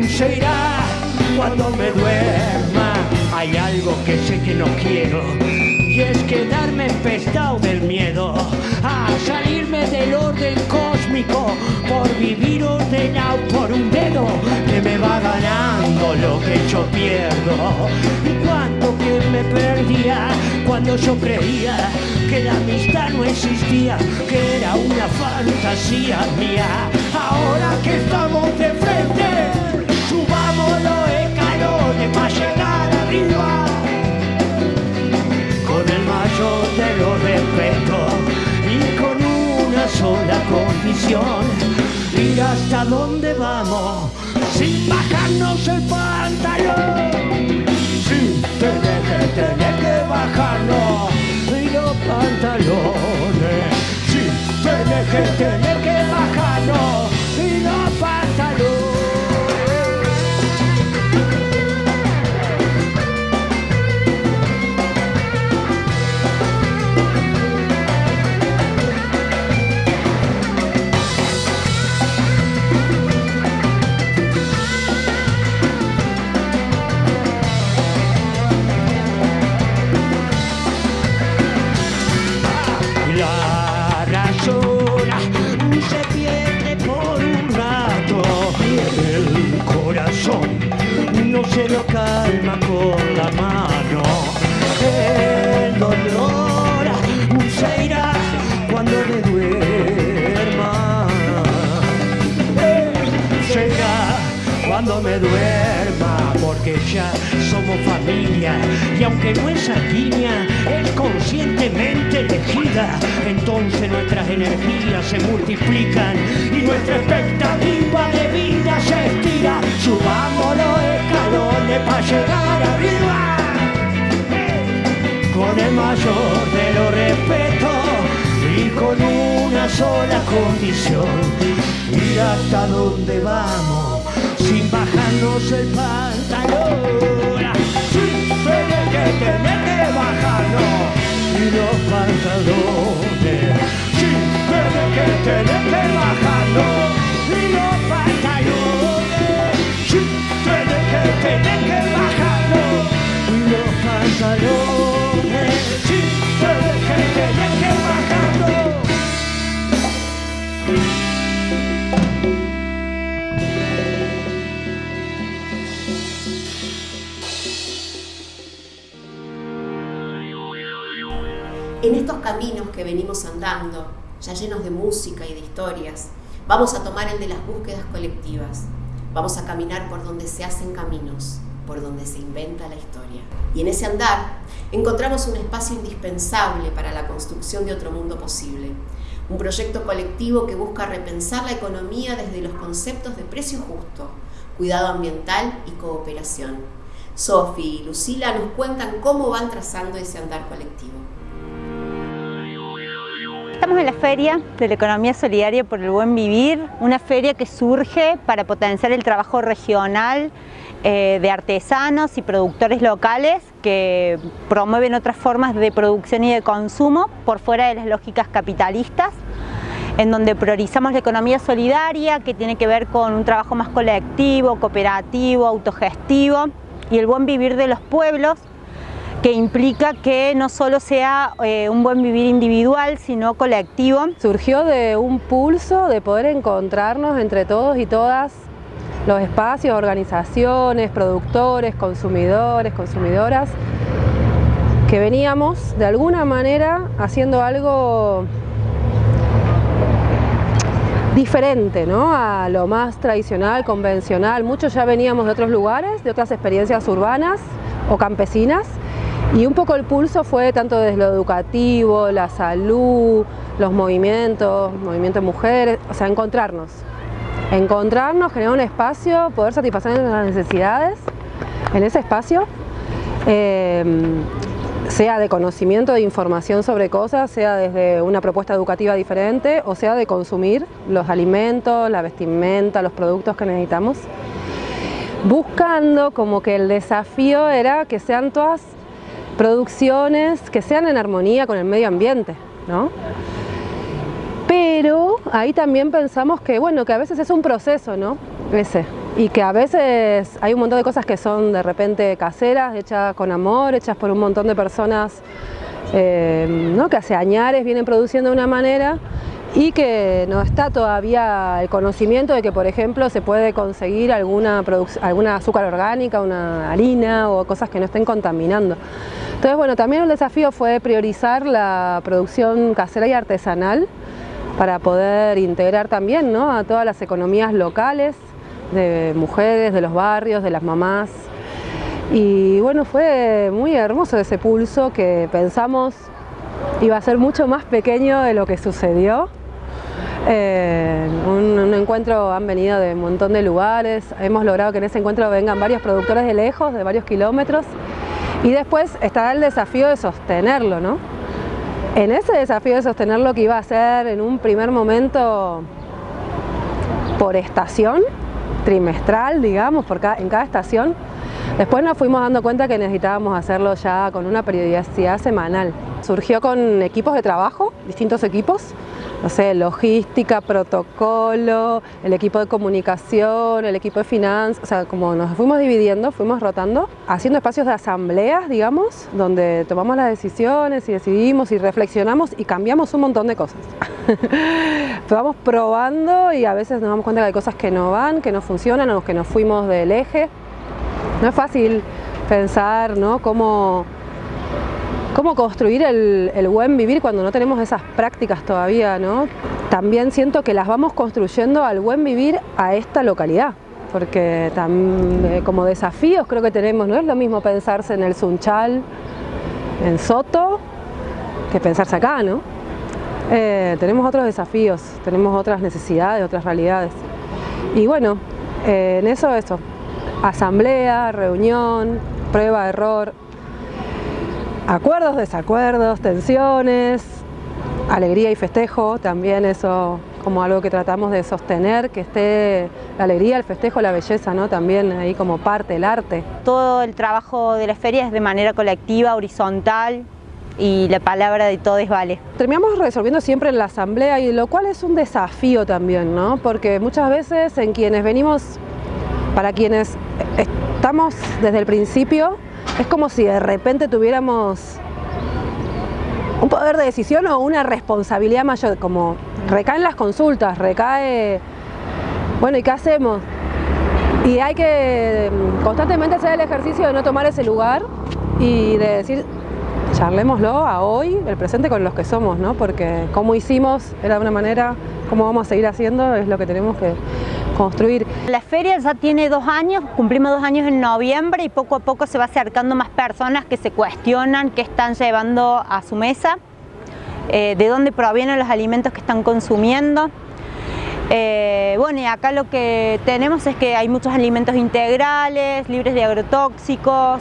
Se irá cuando me duerma. Hay algo que sé que no quiero y es quedarme empestado del miedo a salirme del orden cósmico por vivir ordenado por un dedo que me va ganando lo que yo pierdo. Y cuánto que me perdía cuando yo creía que la amistad no existía, que era una fantasía mía. Ahora que estamos de frente, subamos los escalones para llegar arriba mayor de los respetos y con una sola condición, ir hasta donde vamos sin bajarnos el pantalón, sin tener que tener que bajarnos y los pantalones, sin tener que tener que bajarnos no se lo calma con la mano. El cuando me duerma, porque ya somos familia. Y aunque no es sanguínea, es conscientemente elegida. Entonces nuestras energías se multiplican y nuestra expectativa de vida se estira. Subamos los escalones para llegar arriba. Con el mayor de los respetos y con una sola condición. Ir hasta donde vamos sin bajarnos el pantalón. Sin tener que tener que bajarnos y los pantalones. Sin tener que tener que bajarnos y los pantalones. Sin tener que tener que bajarnos y los pantalones. Caminos que venimos andando, ya llenos de música y de historias, vamos a tomar el de las búsquedas colectivas. Vamos a caminar por donde se hacen caminos, por donde se inventa la historia. Y en ese andar encontramos un espacio indispensable para la construcción de otro mundo posible. Un proyecto colectivo que busca repensar la economía desde los conceptos de precio justo, cuidado ambiental y cooperación. Sofi y Lucila nos cuentan cómo van trazando ese andar colectivo. Estamos en la Feria de la Economía Solidaria por el Buen Vivir, una feria que surge para potenciar el trabajo regional eh, de artesanos y productores locales que promueven otras formas de producción y de consumo por fuera de las lógicas capitalistas en donde priorizamos la economía solidaria que tiene que ver con un trabajo más colectivo, cooperativo, autogestivo y el buen vivir de los pueblos que implica que no solo sea eh, un buen vivir individual, sino colectivo. Surgió de un pulso de poder encontrarnos entre todos y todas los espacios, organizaciones, productores, consumidores, consumidoras, que veníamos de alguna manera haciendo algo diferente ¿no? a lo más tradicional, convencional. Muchos ya veníamos de otros lugares, de otras experiencias urbanas o campesinas y un poco el pulso fue tanto desde lo educativo, la salud, los movimientos, movimiento de mujeres, o sea, encontrarnos. Encontrarnos, generar un espacio, poder satisfacer las necesidades en ese espacio, eh, sea de conocimiento, de información sobre cosas, sea desde una propuesta educativa diferente o sea de consumir los alimentos, la vestimenta, los productos que necesitamos, buscando como que el desafío era que sean todas producciones que sean en armonía con el medio ambiente, ¿no? Pero ahí también pensamos que, bueno, que a veces es un proceso, ¿no? Ese. Y que a veces hay un montón de cosas que son de repente caseras, hechas con amor, hechas por un montón de personas eh, ¿no? que hace añares vienen produciendo de una manera y que no está todavía el conocimiento de que, por ejemplo, se puede conseguir alguna, alguna azúcar orgánica, una harina o cosas que no estén contaminando. Entonces, bueno, también el desafío fue priorizar la producción casera y artesanal para poder integrar también ¿no? a todas las economías locales, de mujeres, de los barrios, de las mamás. Y bueno, fue muy hermoso ese pulso que pensamos iba a ser mucho más pequeño de lo que sucedió. Eh, un, un, encuentro han venido de un montón de lugares, hemos logrado que en ese encuentro vengan varios productores de lejos, de varios kilómetros, y después está el desafío de sostenerlo, ¿no? En ese desafío de sostener lo que iba a ser en un primer momento por estación, trimestral, digamos, por en cada estación, después nos fuimos dando cuenta que necesitábamos hacerlo ya con una periodicidad semanal. Surgió con equipos de trabajo, distintos equipos, no sé, logística, protocolo, el equipo de comunicación, el equipo de finanzas, o sea, como nos fuimos dividiendo, fuimos rotando, haciendo espacios de asambleas, digamos, donde tomamos las decisiones y decidimos y reflexionamos y cambiamos un montón de cosas. [LAUGHS] Vamos probando y a veces nos damos cuenta que hay cosas que no van, que no funcionan o que nos fuimos del eje. No es fácil pensar, ¿no?, cómo cómo construir el, buen vivir cuando no tenemos esas prácticas todavía, ¿no? También siento que las vamos construyendo al buen vivir a esta localidad, porque eh, como desafíos creo que tenemos, no es lo mismo pensarse en el Sunchal, en Soto, que pensarse acá, ¿no? Eh, tenemos otros desafíos, tenemos otras necesidades, otras realidades. Y bueno, eh, en eso, eso, asamblea, reunión, prueba, error, acuerdos, desacuerdos, tensiones, alegría y festejo, también eso como algo que tratamos de sostener, que esté la alegría, el festejo, la belleza, ¿no? también ahí como parte del arte. Todo el trabajo de la feria es de manera colectiva, horizontal, y la palabra de todos vale. Terminamos resolviendo siempre en la asamblea y lo cual es un desafío también, ¿no? porque muchas veces en quienes venimos, para quienes estamos desde el principio, es como si de repente tuviéramos un poder de decisión o una responsabilidad mayor, como recaen las consultas, recae, bueno, ¿y qué hacemos? Y hay que constantemente hacer el ejercicio de no tomar ese lugar y de decir, charlémoslo a hoy, el presente con los que somos, ¿no? Porque como hicimos era de una manera, cómo vamos a seguir haciendo es lo que tenemos que construir. La feria ya tiene dos años, cumplimos dos años en noviembre y poco a poco se va acercando más personas que se cuestionan qué están llevando a su mesa, eh, de dónde provienen los alimentos que están consumiendo. Eh, bueno, y acá lo que tenemos es que hay muchos alimentos integrales, libres de agrotóxicos,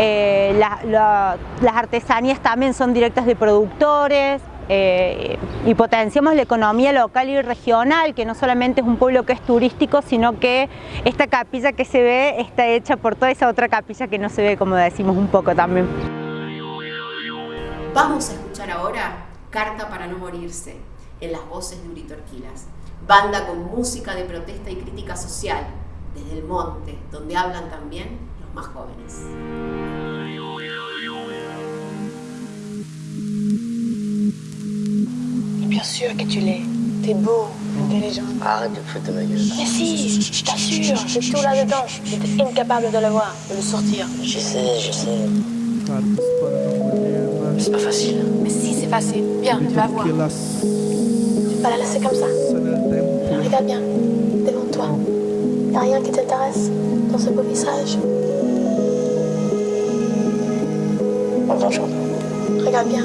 eh, las artesanías también son directas de productores eh, y potenciamos la economía local y regional, que no solamente es un pueblo que es turístico, sino que esta capilla que se ve está hecha por toda esa otra capilla que no se ve, como decimos un poco también. Vamos a escuchar ahora Carta para no morirse, en las voces de Urito Orquilas, banda con música de protesta y crítica social, desde el monte, donde hablan también más jóvenes. Bien sûr que tu l'es. T'es beau, intelligent. Arrête de foutre de ma gueule. Mais si, je t'assure, j'ai tout là-dedans. J'étais incapable de le voir, de le sortir. Je sais, je sais. C'est pas facile. Mais si, c'est facile. Viens, tu vas voir. Tu vas pas la laisser comme ça. Regarde bien, devant toi. Y'a rien qui t'intéresse dans ce beau visage. Bonjour. Regarde bien.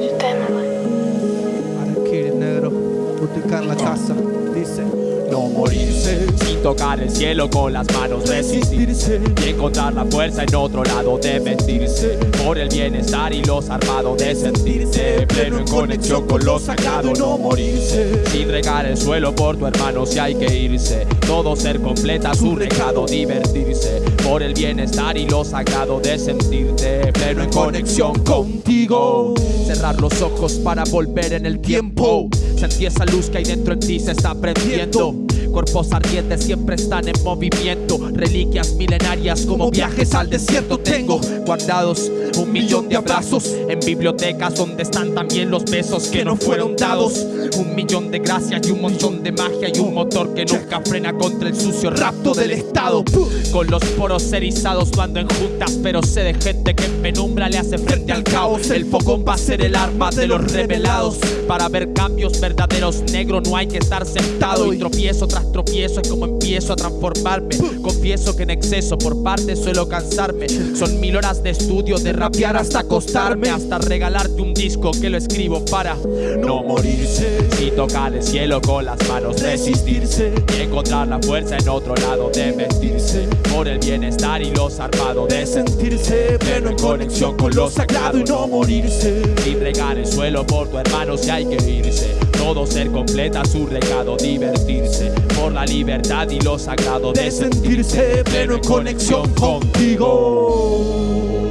Je t'aime, ouais. Kid negro, multiplicar la casa, dice. No morirse. Sin tocar el cielo con las manos resistirse. Y encontrar la fuerza en otro lado de mentirse por el bienestar y los armados de sentirse. Pleno en conexión con lo sagrado no morirse. Sin regar el suelo por tu hermano si hay que irse todo ser completa su recado divertirse por el bienestar y lo sagrado de sentirte pleno en conexión contigo. Cerrar los ojos para volver en el tiempo. Sentir esa luz que hay dentro en ti se está prendiendo. Cuerpos ardientes siempre están en movimiento. Reliquias milenarias como viajes al desierto. Tengo guardados un millón de abrazos en bibliotecas donde están también los besos que no fueron dados. Un millón de gracias y un montón de magia y un motor que nunca frena contra el sucio rapto del Estado. Con los poros erizados no ando en juntas, pero sé de gente que en penumbra le hace frente al caos. El fogón va a ser el arma de los revelados. Para ver cambios verdaderos, negro, no hay que estar sentado y tropiezo tras tropiezo es como empiezo a transformarme. Confieso que en exceso por parte suelo cansarme. Son mil horas de estudio, de rapear hasta acostarme, hasta regalarte un disco que lo escribo para no morirse. Y tocar el cielo con las manos, resistirse y encontrar la fuerza en otro lado de vestirse. Por el bienestar y los armados de sentirse pleno en conexión con lo sagrado y no morirse. Y regar el suelo por tu hermano si hay que irse. Todo ser completa su recado, divertirse por la libertad y lo sagrado de sentirse pleno en conexión contigo.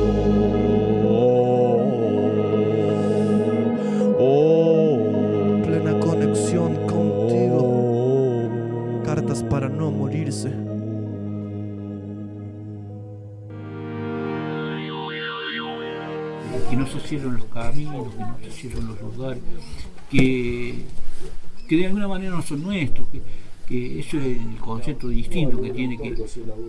Caminos, que no se cierren los lugares, que, que de alguna manera no son nuestros, que, que eso es el concepto distinto que tiene que,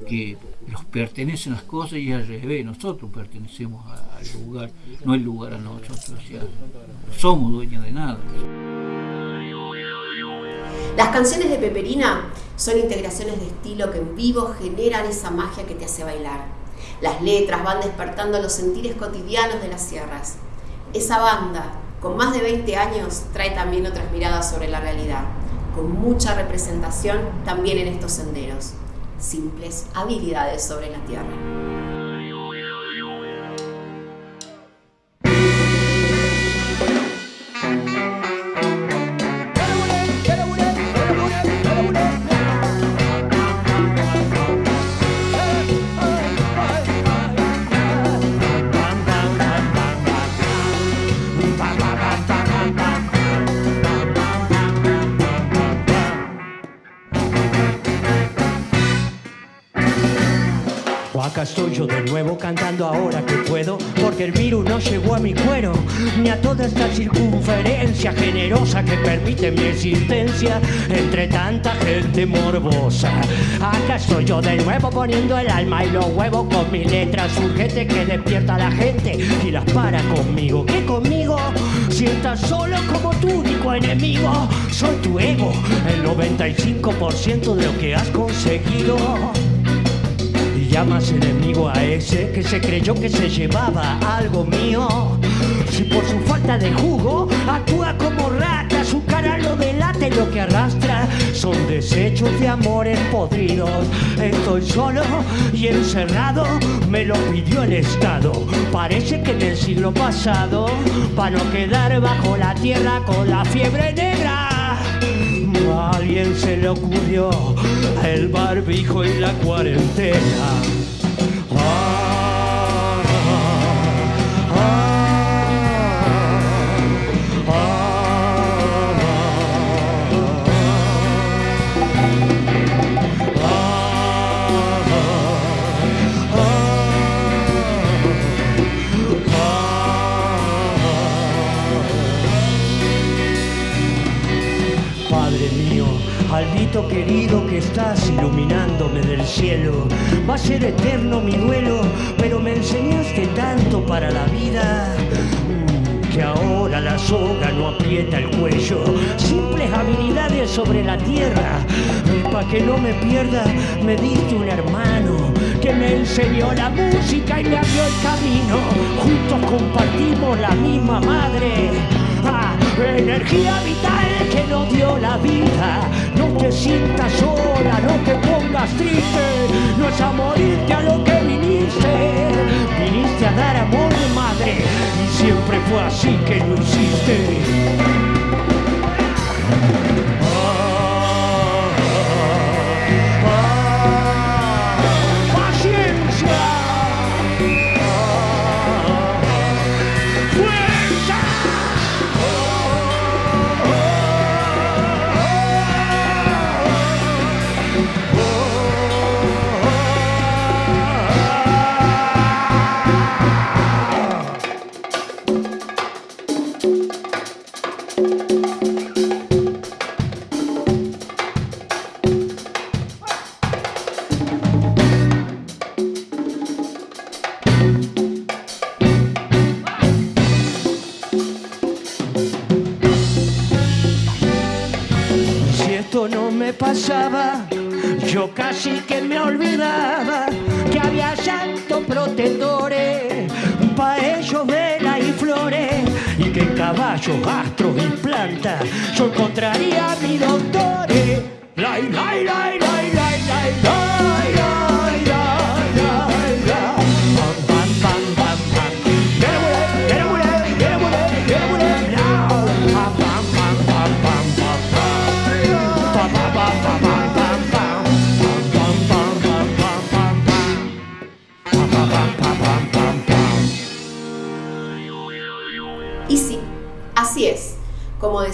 que los pertenecen las cosas y al revés, nosotros pertenecemos al lugar, no el lugar a nosotros, o sea, no somos dueños de nada. Las canciones de Peperina son integraciones de estilo que en vivo generan esa magia que te hace bailar. Las letras van despertando los sentires cotidianos de las sierras. Esa banda, con más de 20 años, trae también otras miradas sobre la realidad, con mucha representación también en estos senderos. Simples habilidades sobre la tierra. acá estoy yo de nuevo cantando ahora que puedo Porque el virus no llegó a mi cuero Ni a toda esta circunferencia generosa que permite mi existencia Entre tanta gente morbosa. Acá estoy yo de nuevo poniendo el alma y los huevos Con mis letras urgentes que despierta a la gente Y las para conmigo. ¿Qué conmigo? Si solo como tu único enemigo Soy tu ego, el 95% de lo que has conseguido. Llamas enemigo a ese que se creyó que se llevaba algo mío. Si por su falta de jugo actúa como rata, su cara lo delata y lo que arrastra son desechos de amores podridos. Estoy solo y encerrado, me lo pidió el Estado. Parece que en el siglo pasado, para no quedar bajo la tierra con la fiebre negra. Alguien se le ocurrió el barbijo y la cuarentena. Querido que estás iluminándome del cielo, va a ser eterno mi duelo, pero me enseñaste tanto para la vida mm, que ahora la soga no aprieta el cuello. Simples habilidades sobre la tierra, para que no me pierda, me diste un hermano que me enseñó la música y me abrió el camino. Juntos compartimos la misma madre. Ah, energía vital que nos dio la vida. No te sientas sola, no te pongas triste. No es a morirte a lo que viniste. Viniste a dar amor de madre y siempre fue así que lo hiciste.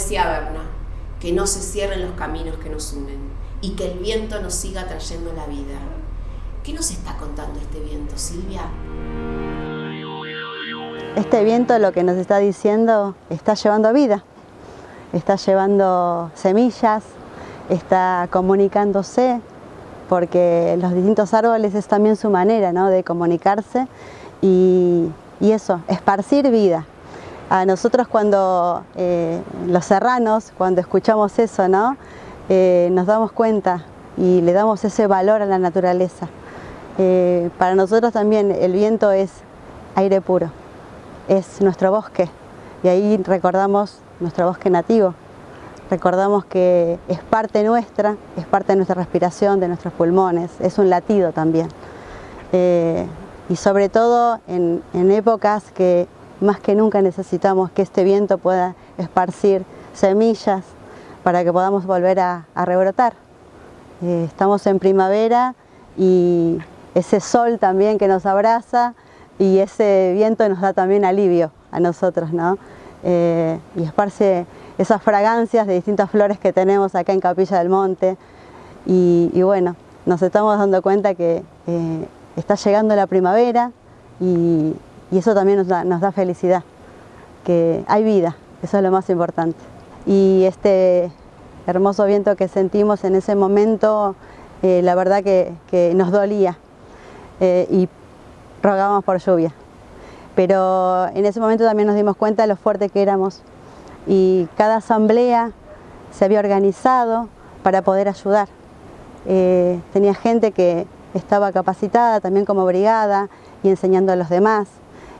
Decía Berna, que no se cierren los caminos que nos unen y que el viento nos siga trayendo la vida. ¿Qué nos está contando este viento, Silvia? Este viento lo que nos está diciendo está llevando vida, está llevando semillas, está comunicándose, porque los distintos árboles es también su manera ¿no? de comunicarse y, y eso, esparcir vida. A nosotros cuando, eh, los serranos, cuando escuchamos eso, ¿no? Eh, nos damos cuenta y le damos ese valor a la naturaleza. Eh, para nosotros también el viento es aire puro, es nuestro bosque y ahí recordamos nuestro bosque nativo. Recordamos que es parte nuestra, es parte de nuestra respiración, de nuestros pulmones, es un latido también. Y sobre todo en épocas que más que nunca necesitamos que este viento pueda esparcir semillas para que podamos volver a, a rebrotar. Eh, estamos en primavera y ese sol también que nos abraza y ese viento nos da también alivio a nosotros, ¿no? Eh, y esparce esas fragancias de distintas flores que tenemos acá en Capilla del Monte y, bueno, nos estamos dando cuenta que eh, está llegando la primavera y, y eso también nos da, nos da felicidad, que hay vida, eso es lo más importante. Y este hermoso viento que sentimos en ese momento, eh, la verdad que, que nos dolía eh, y rogábamos por lluvia. Pero en ese momento también nos dimos cuenta de lo fuerte que éramos y cada asamblea se había organizado para poder ayudar. Eh, tenía gente que estaba capacitada también como brigada y enseñando a los demás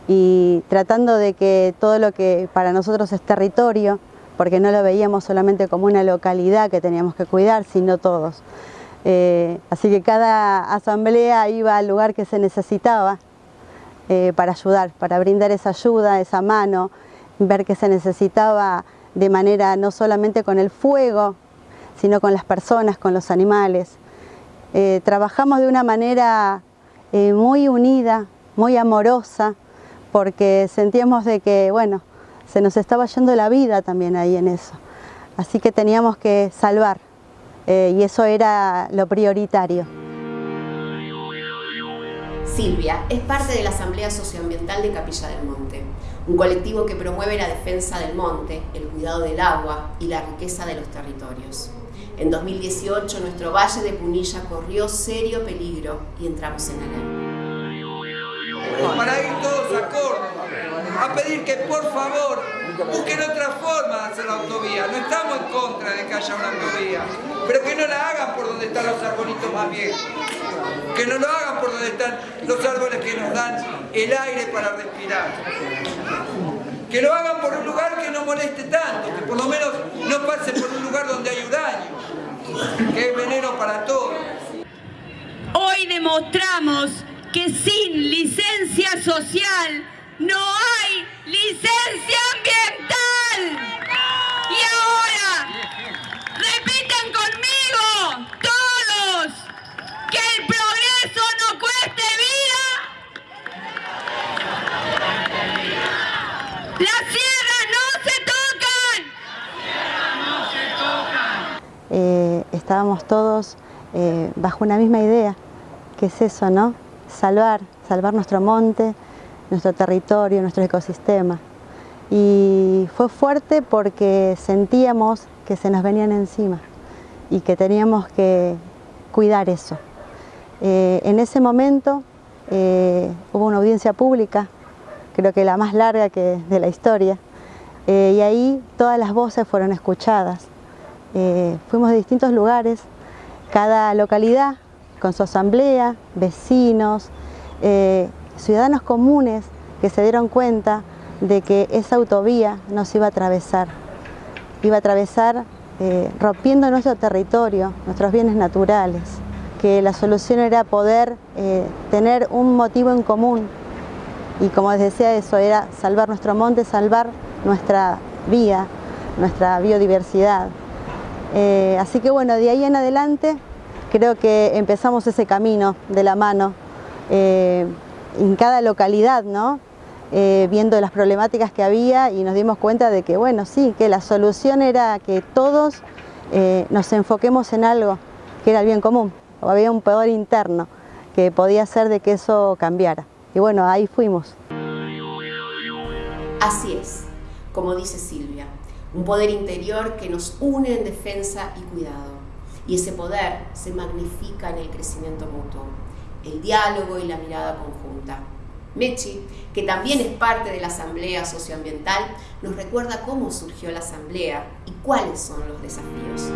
y tratando de que todo lo que para nosotros es territorio, porque no lo veíamos solamente como una localidad que teníamos que cuidar, sino todos. Eh, así que cada asamblea iba al lugar que se necesitaba eh, para ayudar, para brindar esa ayuda, esa mano, ver que se necesitaba de manera no solamente con el fuego, sino con las personas, con los animales. Eh, trabajamos de una manera muy unida, muy amorosa, porque sentíamos de que, bueno, se nos estaba yendo la vida también ahí en eso. Así que teníamos que salvar eh, y eso era lo prioritario. Silvia es parte de la Asamblea Socioambiental de Capilla del Monte, un colectivo que promueve la defensa del monte, el cuidado del agua y la riqueza de los territorios. En 2018 nuestro Valle de Punilla corrió serio peligro y entramos en alerta para ir todos a Córdoba a pedir que por favor busquen otra forma de hacer la autovía. No estamos en contra de que haya una autovía, pero que no la hagan por donde están los arbolitos más viejos. Que no lo hagan por donde están los árboles que nos dan el aire para respirar. Que lo hagan por un lugar que no moleste tanto, que por lo menos no pase por un lugar donde hay un daño, que es veneno para todos. Hoy demostramos que sin licencia social no hay licencia ambiental. Y ahora, repitan conmigo, todos, que el progreso no cueste vida. Las sierras no se tocan. Eh, estábamos todos eh, bajo una misma idea, que es eso, ¿no? Salvar, salvar nuestro monte, nuestro territorio, nuestro ecosistema. Y fue fuerte porque sentíamos que se nos venían encima y que teníamos que cuidar eso. Eh, en ese momento eh, hubo una audiencia pública, creo que la más larga que de la historia, eh, y ahí todas las voces fueron escuchadas. fuimos de distintos lugares, cada localidad con su asamblea, vecinos, eh, ciudadanos comunes que se dieron cuenta de que esa autovía nos iba a atravesar. Iba a atravesar eh, rompiendo nuestro territorio, nuestros bienes naturales, que la solución era poder eh, tener un motivo en común y como les decía eso, era salvar nuestro monte, salvar nuestra vida, nuestra biodiversidad. así que bueno, de ahí en adelante creo que empezamos ese camino de la mano eh, en cada localidad, ¿no? Eh, viendo las problemáticas que había y nos dimos cuenta de que, bueno, sí, que la solución era que todos eh, nos enfoquemos en algo que era el bien común, o había un poder interno que podía hacer de que eso cambiara. Y bueno, ahí fuimos. Así es, como dice Silvia, un poder interior que nos une en defensa y cuidado y ese poder se magnifica en el crecimiento mutuo, el diálogo y la mirada conjunta. Mechi, que también es parte de la Asamblea Socioambiental, nos recuerda cómo surgió la Asamblea y cuáles son los desafíos.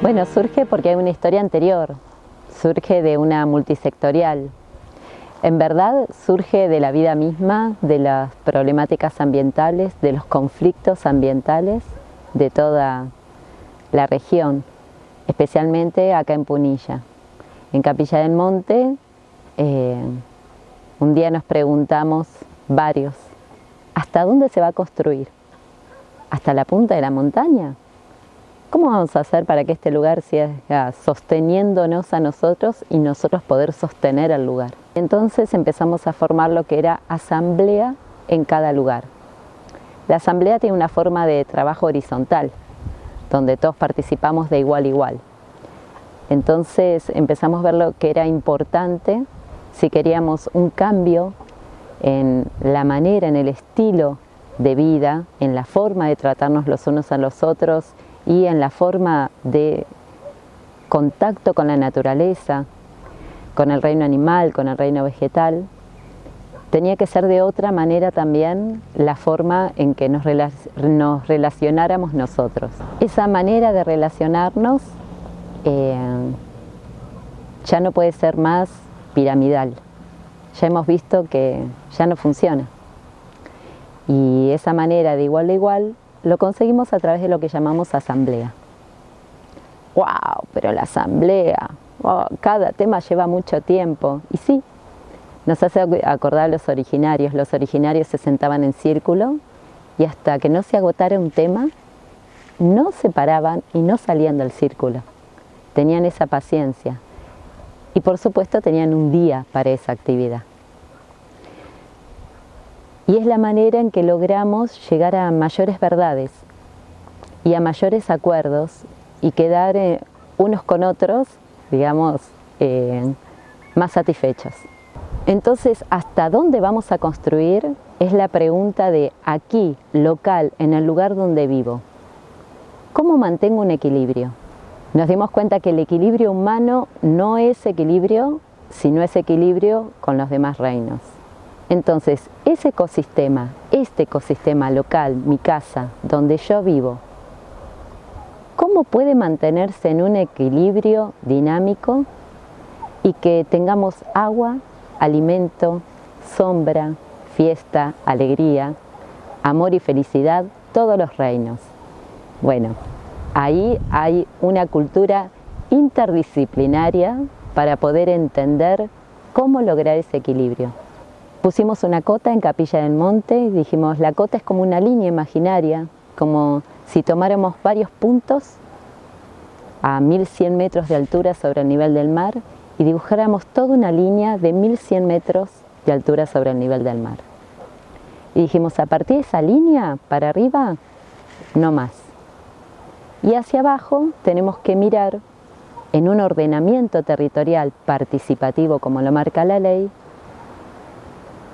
Bueno, surge porque hay una historia anterior, surge de una multisectorial. En verdad surge de la vida misma, de las problemáticas ambientales, de los conflictos ambientales, de toda la región, especialmente acá en Punilla. En Capilla del Monte, eh, un día nos preguntamos varios, ¿hasta dónde se va a construir? ¿Hasta la punta de la montaña? ¿Cómo vamos a hacer para que este lugar siga sosteniéndonos a nosotros y nosotros poder sostener el lugar? Entonces empezamos a formar lo que era asamblea en cada lugar. La asamblea tiene una forma de trabajo horizontal, donde todos participamos de igual a igual. Entonces empezamos a ver lo que era importante si queríamos un cambio en la manera, en el estilo de vida, en la forma de tratarnos los unos a los otros y en la forma de contacto con la naturaleza, con el reino animal, con el reino vegetal, tenía que ser de otra manera también la forma en que nos, relacionáramos nosotros. Esa manera de relacionarnos eh, ya no puede ser más piramidal. Ya hemos visto que ya no funciona. Y esa manera de igual a igual lo conseguimos a través de lo que llamamos asamblea. ¡Wow! Pero la asamblea, cada tema lleva mucho tiempo. Y sí, nos hace acordar a los originarios. Los originarios se sentaban en círculo y hasta que no se agotara un tema, no se paraban y no salían del círculo. Tenían esa paciencia. Y por supuesto tenían un día para esa actividad. Y es la manera en que logramos llegar a mayores verdades y a mayores acuerdos y quedar eh, unos con otros, digamos, eh, más satisfechos. Entonces, ¿hasta dónde vamos a construir? Es la pregunta de aquí, local, en el lugar donde vivo. ¿Cómo mantengo un equilibrio? Nos dimos cuenta que el equilibrio humano no es equilibrio si no es equilibrio con los demás reinos. Entonces, ese ecosistema, este ecosistema local, mi casa, donde yo vivo, ¿cómo puede mantenerse en un equilibrio dinámico y que tengamos agua, alimento, sombra, fiesta, alegría, amor y felicidad, todos los reinos? Bueno, ahí hay una cultura interdisciplinaria para poder entender cómo lograr ese equilibrio. Pusimos una cota en Capilla del Monte y dijimos, la cota es como una línea imaginaria, como si tomáramos varios puntos a 1100 metros de altura sobre el nivel del mar y dibujáramos toda una línea de 1100 metros de altura sobre el nivel del mar. Y dijimos, a partir de esa línea para arriba, no más. Y hacia abajo tenemos que mirar en un ordenamiento territorial participativo como lo marca la ley,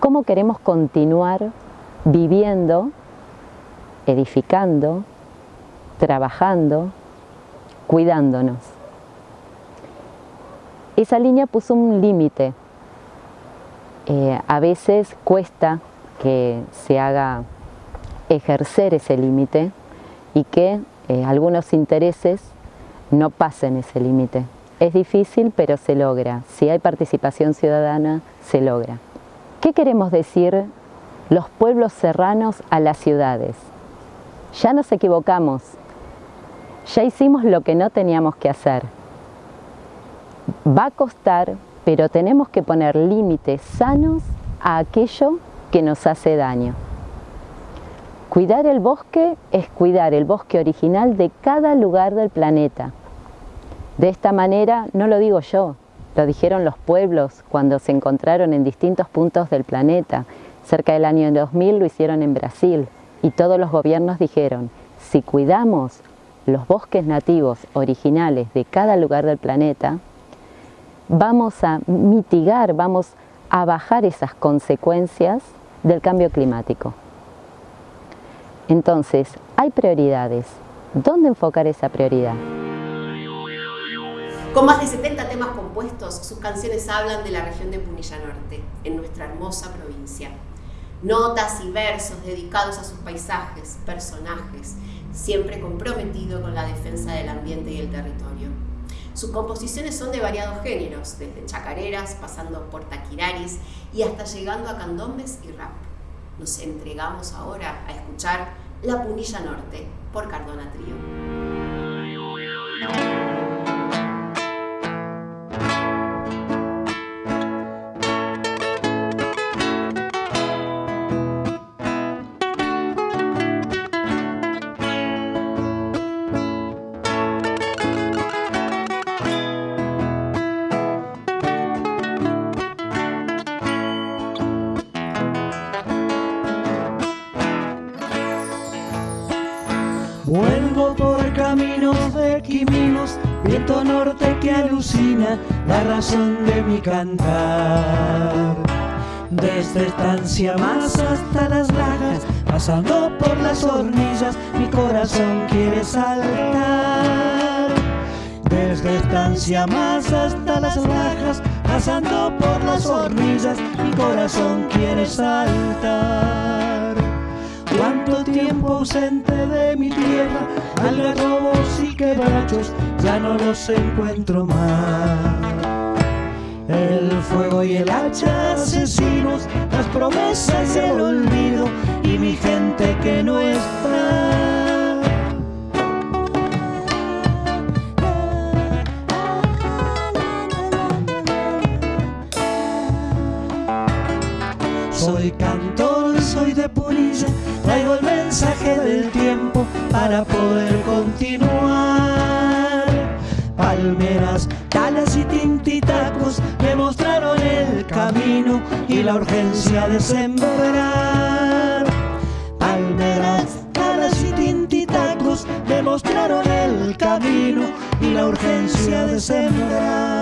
cómo queremos continuar viviendo, edificando, trabajando, cuidándonos. Esa línea puso un límite. Eh, a veces cuesta que se haga ejercer ese límite y que eh, algunos intereses no pasen ese límite. Es difícil, pero se logra. Si hay participación ciudadana, se logra. ¿Qué queremos decir los pueblos serranos a las ciudades? Ya nos equivocamos, ya hicimos lo que no teníamos que hacer. Va a costar, pero tenemos que poner límites sanos a aquello que nos hace daño. Cuidar el bosque es cuidar el bosque original de cada lugar del planeta. De esta manera, no lo digo yo, lo dijeron los pueblos cuando se encontraron en distintos puntos del planeta. Cerca del año 2000 lo hicieron en Brasil y todos los gobiernos dijeron, si cuidamos los bosques nativos originales de cada lugar del planeta, vamos a mitigar, vamos a bajar esas consecuencias del cambio climático. Entonces, hay prioridades. ¿Dónde enfocar esa prioridad? Con más de 70 temas compuestos, sus canciones hablan de la región de Punilla Norte, en nuestra hermosa provincia. Notas y versos dedicados a sus paisajes, personajes, siempre comprometido con la defensa del ambiente y el territorio. Sus composiciones son de variados géneros, desde chacareras, pasando por taquiraris y hasta llegando a candombes y rap. Nos entregamos ahora a escuchar La Punilla Norte por Cardona Trío. Que alucina la razón de mi cantar. Desde estancia más hasta las lajas, pasando por las hornillas, mi corazón quiere saltar. Desde estancia más hasta las lajas, pasando por las hornillas, mi corazón quiere saltar. Cuánto tiempo ausente de mi tierra, algarrobos y quebrachos, ya no los encuentro más. El fuego y el hacha asesinos, las promesas y el olvido y mi gente que no está. Soy cantor, soy de Punilla, traigo el mensaje del tiempo para poder de sembrar. Palmeras, talas y tintitacos me mostraron el camino y la urgencia de sembrar.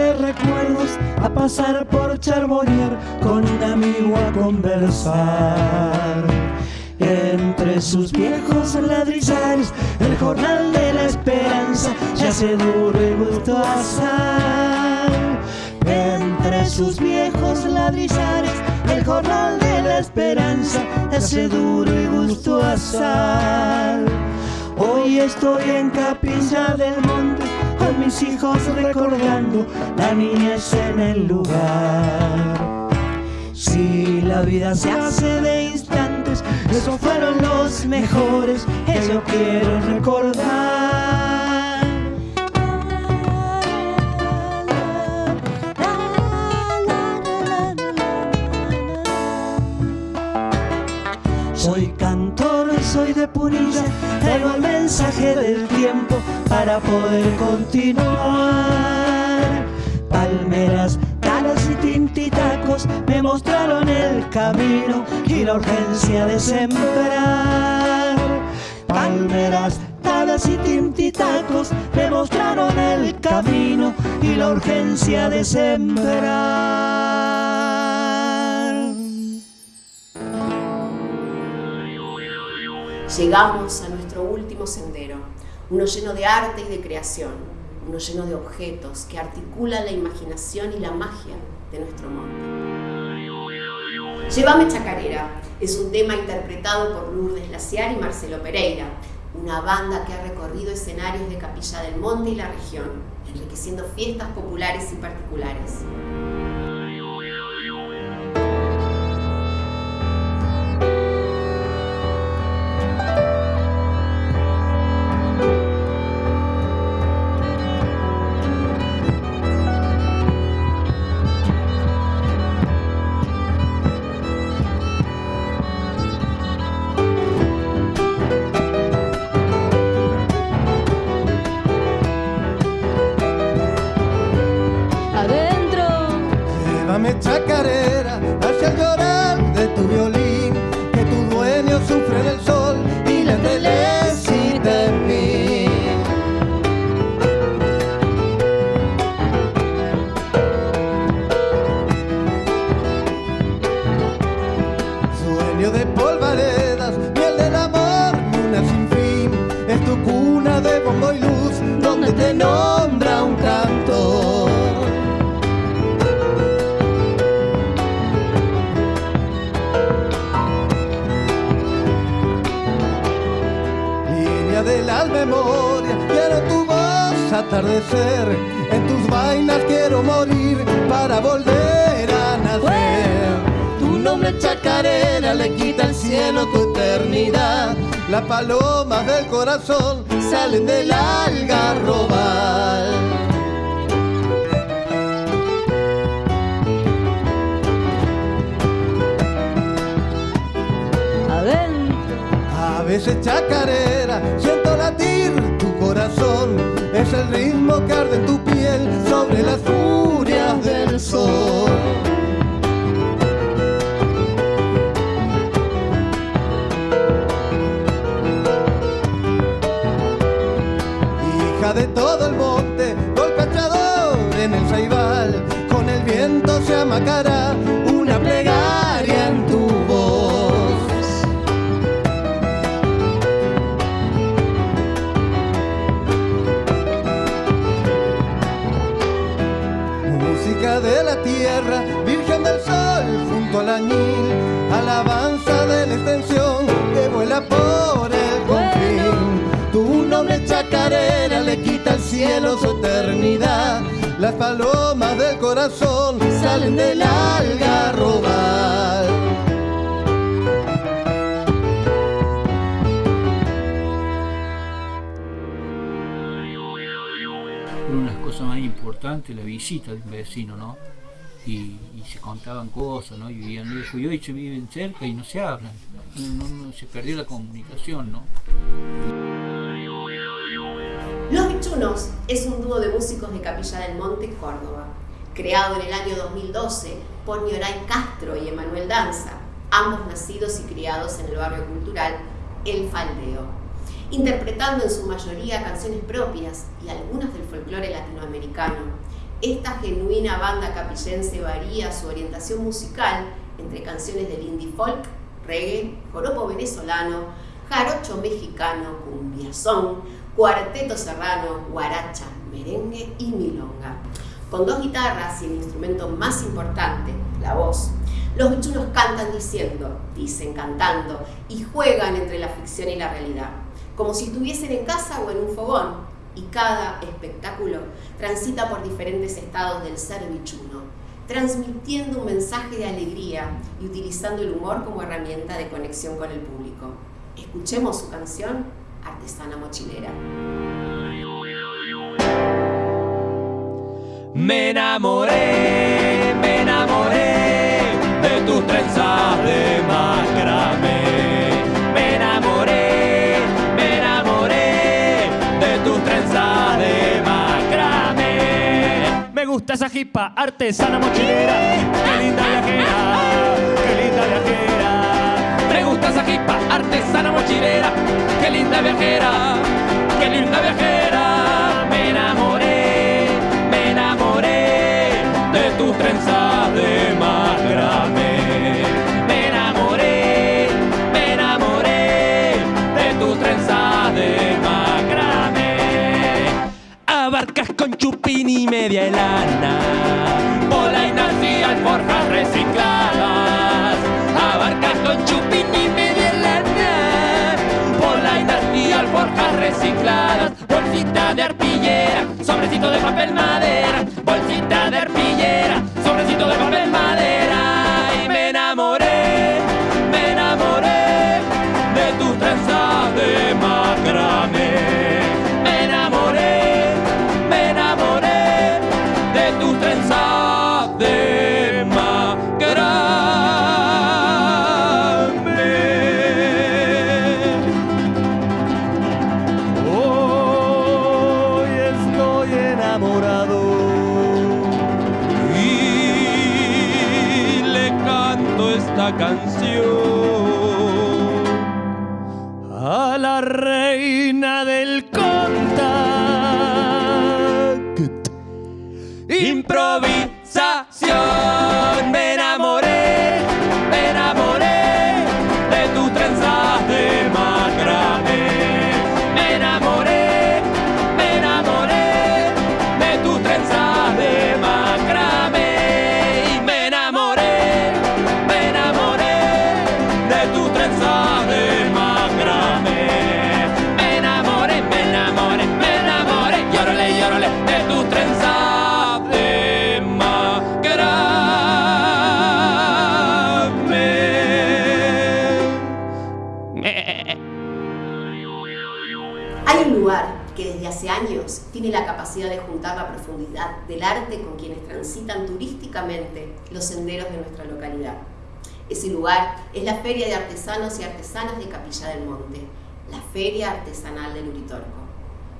De recuerdos a pasar por Charbonnier con un amigo a conversar. Entre sus viejos ladrillares, el jornal de la esperanza se hace duro y gusto a sal. Entre sus viejos ladrillares, el jornal de la esperanza se hace duro y gusto a sal. Hoy estoy en Capilla del Monte mis hijos recordando la niñez en el lugar. Si la vida se hace de instantes, esos fueron los mejores que yo quiero recordar. Soy cantor, soy de Punilla, mensaje del tiempo para poder continuar. Palmeras, talas y tintitacos me mostraron el camino y la urgencia de sembrar. Palmeras, talas y tintitacos me mostraron el camino y la urgencia de sembrar. Llegamos a nuestro último sendero, uno lleno de arte y de creación, uno lleno de objetos que articulan la imaginación y la magia de nuestro monte. Llévame Chacarera es un tema interpretado por Lourdes Laciar y Marcelo Pereira, una banda que ha recorrido escenarios de Capilla del Monte y la región, enriqueciendo fiestas populares y particulares. Veces chacarera, siento latir tu corazón, es el ritmo que arde en tu piel sobre las furias del sol. Hija de todo el monte, golpeador en el saibal, con el viento se amacará cielo su eternidad. Las palomas del corazón salen del. Una de las cosas más importantes, la visita de un vecino, ¿no? Y, se contaban cosas, ¿no? Y vivían lejos. Y hoy se viven cerca y no se hablan. No- se perdió la comunicación, ¿no? Es un dúo de músicos de Capilla del Monte, Córdoba, creado en el año 2012 por Nioray Castro y Emanuel Danza, ambos nacidos y criados en el barrio cultural El Faldeo, interpretando en su mayoría canciones propias y algunas del folclore latinoamericano. Esta genuina banda capillense varía su orientación musical entre canciones del indie folk, reggae, joropo venezolano, jarocho mexicano, cumbiazón, cuarteto serrano, guaracha, merengue y milonga. Con dos guitarras y el instrumento más importante, la voz, los bichunos cantan diciendo, dicen cantando y juegan entre la ficción y la realidad, como si estuviesen en casa o en un fogón. Y cada espectáculo transita por diferentes estados del ser bichuno, transmitiendo un mensaje de alegría y utilizando el humor como herramienta de conexión con el público. Escuchemos su canción, Artesana Mochilera. Me enamoré, me enamoré de tus trenzas de macramé. Me enamoré, me enamoré de tus trenzas de macramé. Me gusta esa jipa artesana mochilera, qué linda viajera, qué linda viajera. Jipa artesana mochilera, qué linda viajera, qué linda viajera. Me enamoré, me enamoré de tus trenzas de macramé. Me enamoré, me enamoré de tus trenzas de macramé. Abarcas con chupín y media lana, polainas y alforjas recicladas. De arpillera, sobrecito de papel madera, bolsita de arpillera, sobrecito de papel los senderos de nuestra localidad. Ese lugar es la Feria de Artesanos y Artesanas de Capilla del Monte, la Feria Artesanal del Uritorco.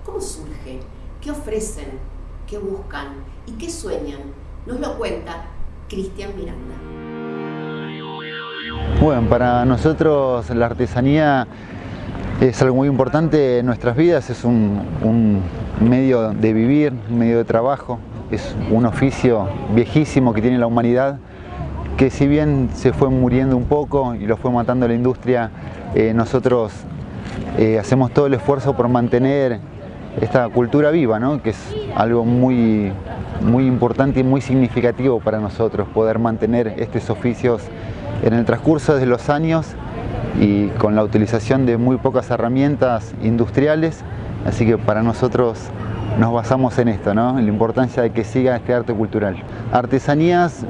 ¿Cómo surge? ¿Qué ofrecen? ¿Qué buscan? ¿Y qué sueñan? Nos lo cuenta Cristian Miranda. Bueno, para nosotros la artesanía es algo muy importante en nuestras vidas, es un medio de vivir, un medio de trabajo, es un oficio viejísimo que tiene la humanidad, que si bien se fue muriendo un poco y lo fue matando la industria, eh, nosotros eh, hacemos todo el esfuerzo por mantener esta cultura viva, ¿no? que es algo muy, muy importante y muy significativo para nosotros, poder mantener estos oficios en el transcurso de los años y con la utilización de muy pocas herramientas industriales, así que para nosotros nos basamos en esto, ¿no? en la importancia de que siga este arte cultural. Artesanías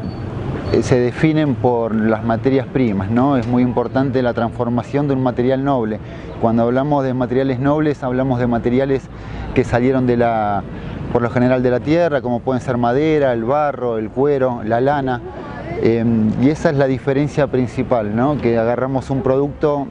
eh, se definen por las materias primas, ¿no? es muy importante la transformación de un material noble. Cuando hablamos de materiales nobles hablamos de materiales que salieron de la, por lo general de la tierra, como pueden ser madera, el barro, el cuero, la lana, Em, y esa es la diferencia principal, ¿no? que agarramos un producto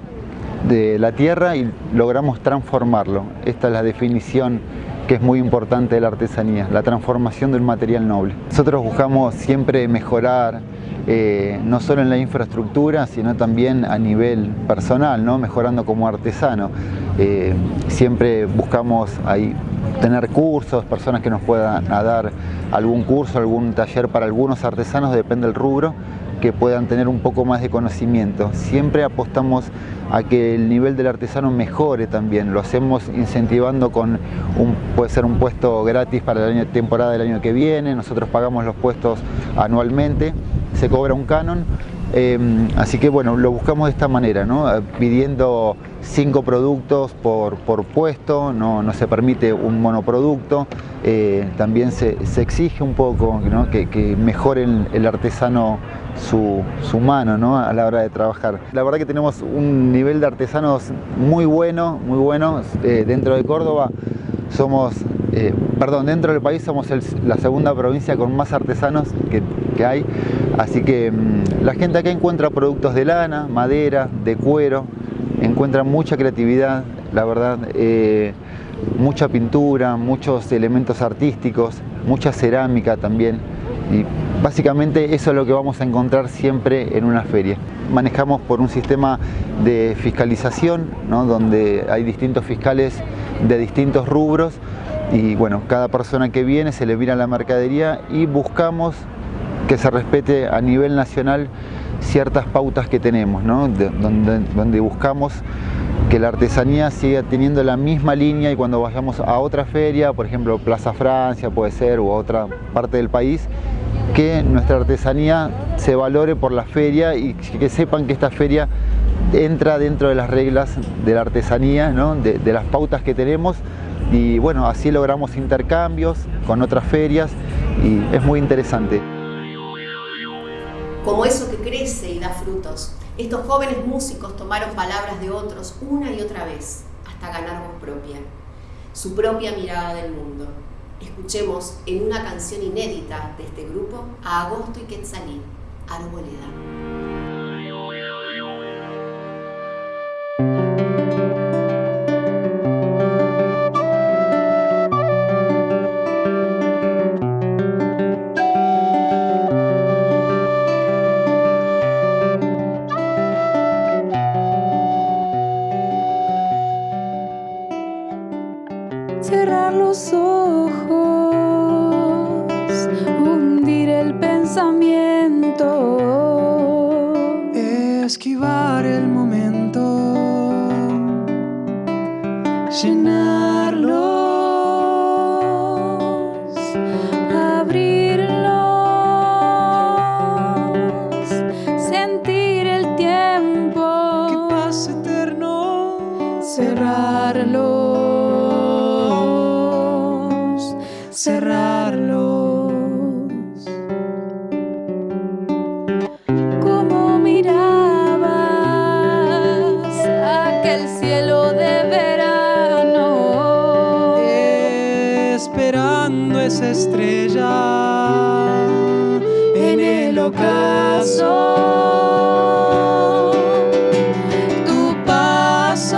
de la tierra y logramos transformarlo. Esta es la definición que es muy importante de la artesanía, la transformación del material noble. Nosotros buscamos siempre mejorar, eh, no solo en la infraestructura, sino también a nivel personal, ¿no? mejorando como artesano. Eh, siempre buscamos ahí tener cursos, personas que nos puedan dar algún curso, algún taller para algunos artesanos, depende del rubro, que puedan tener un poco más de conocimiento. Siempre apostamos a que el nivel del artesano mejore también, lo hacemos incentivando con, un, puede ser un puesto gratis para la temporada del año que viene, nosotros pagamos los puestos anualmente, se cobra un canon, Em, así que bueno, lo buscamos de esta manera, ¿no? Eh, pidiendo cinco productos por, puesto, no, se permite un monoproducto, eh, también se, exige un poco que, mejore el, artesano su, mano a la hora de trabajar. La verdad que tenemos un nivel de artesanos muy bueno, muy bueno eh, dentro de Córdoba. Somos, perdón, dentro del país somos la segunda provincia con más artesanos que, que hay. Así que mm, la gente acá encuentra productos de lana, madera, de cuero, encuentra mucha creatividad, la verdad, eh, mucha pintura, muchos elementos artísticos, mucha cerámica también. Y básicamente eso es lo que vamos a encontrar siempre en una feria. Manejamos por un sistema de fiscalización, donde hay distintos fiscales de distintos rubros y bueno, cada persona que viene se le mira la mercadería y buscamos que se respete a nivel nacional ciertas pautas que tenemos, donde, buscamos que la artesanía siga teniendo la misma línea y cuando vayamos a otra feria, por ejemplo Plaza Francia puede ser, a otra parte del país, que nuestra artesanía se valore por la feria y que sepan que esta feria entra dentro de las reglas de la artesanía, de, las pautas que tenemos y bueno, así logramos intercambios con otras ferias y es muy interesante como eso que crece y da frutos. Estos jóvenes músicos tomaron palabras de otros una y otra vez hasta ganar voz propia, su propia mirada del mundo. Escuchemos en una canción inédita de este grupo a Agosto y Quetzalí, Arboleda. estrella en el ocaso. Tu paso.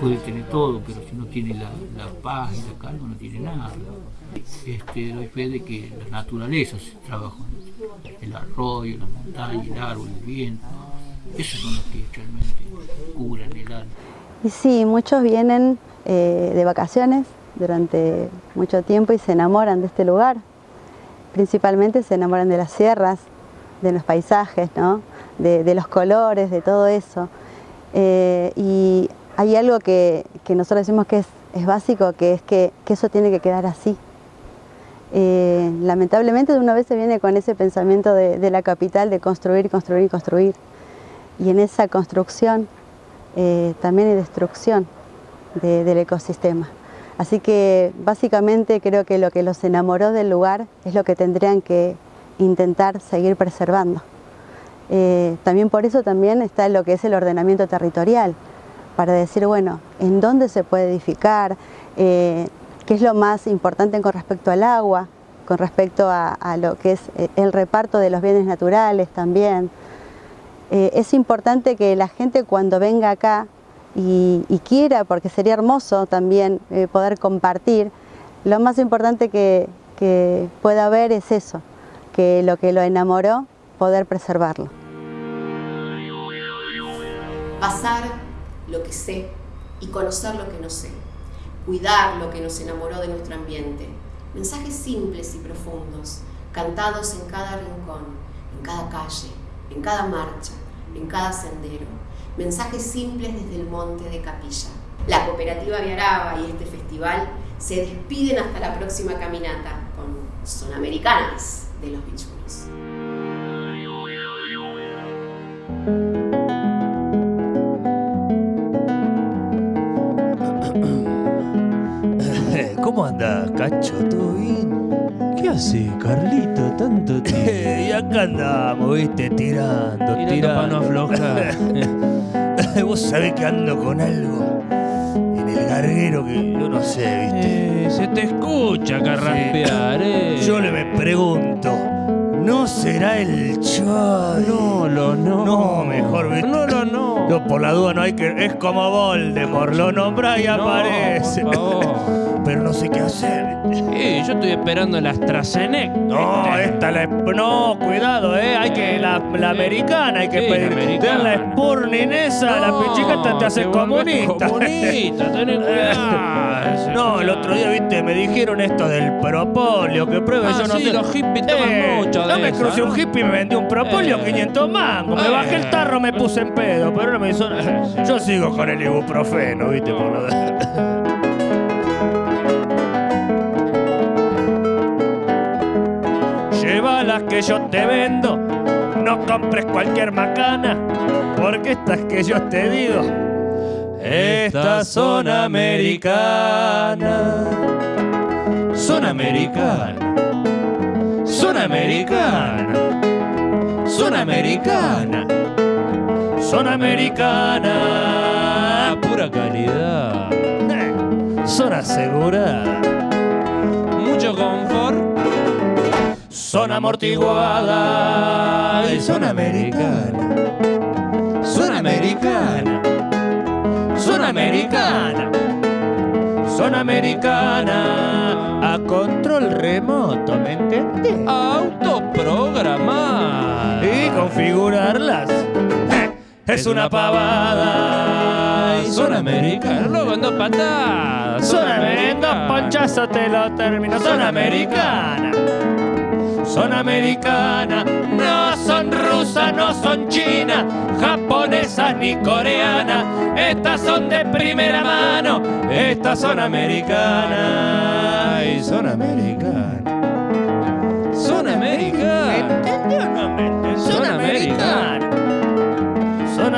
Puede tener todo, pero si no tiene la, paz y la calma, no tiene nada. Este, doy fe de que la naturaleza se trabaja, el arroyo, la montaña, el árbol, el viento, esos son los que realmente curan el alma. Y sí, muchos vienen eh, de vacaciones durante mucho tiempo y se enamoran de este lugar. Principalmente se enamoran de las sierras, de los paisajes, ¿no? de, de los colores, de todo eso. Eh, y hay algo que, que nosotros decimos que es, es básico, que es que, que eso tiene que quedar así. Eh, lamentablemente una vez se viene con ese pensamiento de, de la capital de construir, construir, construir. Y en esa construcción eh, también hay destrucción de- del ecosistema. Así que básicamente creo que lo que los enamoró del lugar es lo que tendrían que intentar seguir preservando. Eh, también por eso también está lo que es el ordenamiento territorial, para decir, bueno, en dónde se puede edificar, eh, qué es lo más importante con respecto al agua, con respecto a, lo que es eh, el reparto de los bienes naturales también. Eh, es importante que la gente cuando venga acá y, quiera, porque sería hermoso también poder compartir, lo más importante que, que pueda haber es eso, que lo que lo enamoró, poder preservarlo. pasar lo que sé y conocer lo que no sé, cuidar lo que nos enamoró de nuestro ambiente, mensajes simples y profundos, cantados en cada rincón, en cada calle, en cada marcha, en cada sendero, mensajes simples desde el monte de Capilla. La cooperativa Viaraba y este festival se despiden hasta la próxima caminata con Son Americanas de los Bichulos. [CLEARS THROAT] ¿Cómo andás, cacho? ¿Todo bien? ¿Qué hace, Carlito, tanto [LAUGHS] tiempo? y acá andamos, viste, tirando, Tirando tirando. no aflojar. [LAUGHS] Vos sabés que ando con algo en el garguero que yo no sé, viste. Eh, se te escucha carraspear, eh. Yo le me pregunto, ¿no será el chaval? No, lo no. No, mejor, viste. No, lo no. Yo por la duda no hay que. Es como Voldemort, lo nombra y No, aparece. por favor. Pero no sé qué hacer. Eh, yo estoy esperando la AstraZeneca. No, esta la. No, cuidado, eh. Hay que. La, la americana, hay que Sí, pedir. la. Te dan la Spurnin esa, la pichicata te hace comunista. comunista, tenés cuidado. No, el otro día, viste, me dijeron esto del propolio, que pruebe Ah, yo no sí, sé. los hippies toman Eh, mucho No me esa, crucé un hippie y me vendió un propolio, Eh. 500 mangos. Me Eh. bajé el tarro, me puse en pedo, pero no me hizo. [LAUGHS] Yo sigo con el ibuprofeno, viste, por lo de- [LAUGHS] Lleva las que yo te vendo, no compres cualquier macana, porque estas que yo te digo, estas son americanas. Son americanas. Son americanas. Son americanas. Son americanas. Pura calidad. Son aseguradas. Son amortiguadas. Y son americanas. Son americanas. Son americanas. Son americanas. A control remoto, ¿me entendés? Autoprogramar. Y configurarlas. [LAUGHS] Es una pavada. Y son americanas. Luego en dos patadas. Son americanas. Ponchazo te lo termino. Son americanas. Son americanas. No son rusas, no son chinas, japonesas ni coreanas. Estas son de primera mano. Estas son americanas. Y son americanas.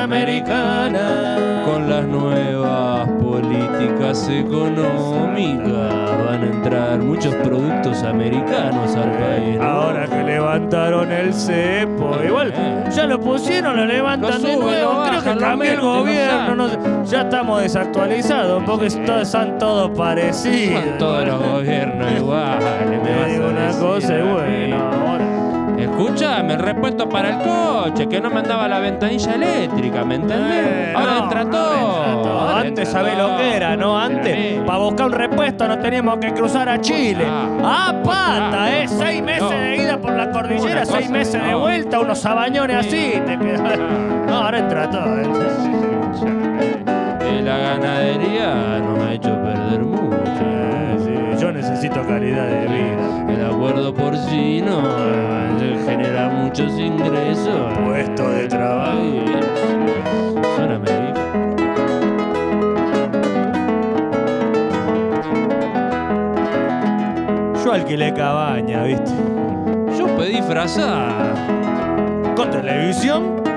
Son americanas. Con las nuevas políticas económicas van a entrar muchos productos americanos al país. Ahora que levantaron el cepo, igual ya lo pusieron, lo levantan de nuevo. Creo que cambió el gobierno, no sé, ya estamos desactualizados porque son todos parecidos. Son todos los gobiernos iguales. me digo una cosa y bueno, ahora. Escúchame, el repuesto para el coche, que no me andaba la ventanilla eléctrica, ¿me entendés? Eh, ahora no, entra ahora todo. entra todo. ahora Antes sabés lo que era, ¿no? Antes, para buscar un repuesto nos teníamos que cruzar a Chile. Ah, pata, ¿eh? Seis meses de ida por la cordillera, seis meses de vuelta, unos sabañones así. Te [LAUGHS] quedas. No, ahora entra todo. ¿eh? Eh, la ganadería nos ha hecho perder mucho. Calidad de vida. El acuerdo porcino eh, genera muchos ingresos. Puesto de trabajo. Americanos. Yo alquilé cabaña, ¿viste? Yo pedí frazada. Con televisión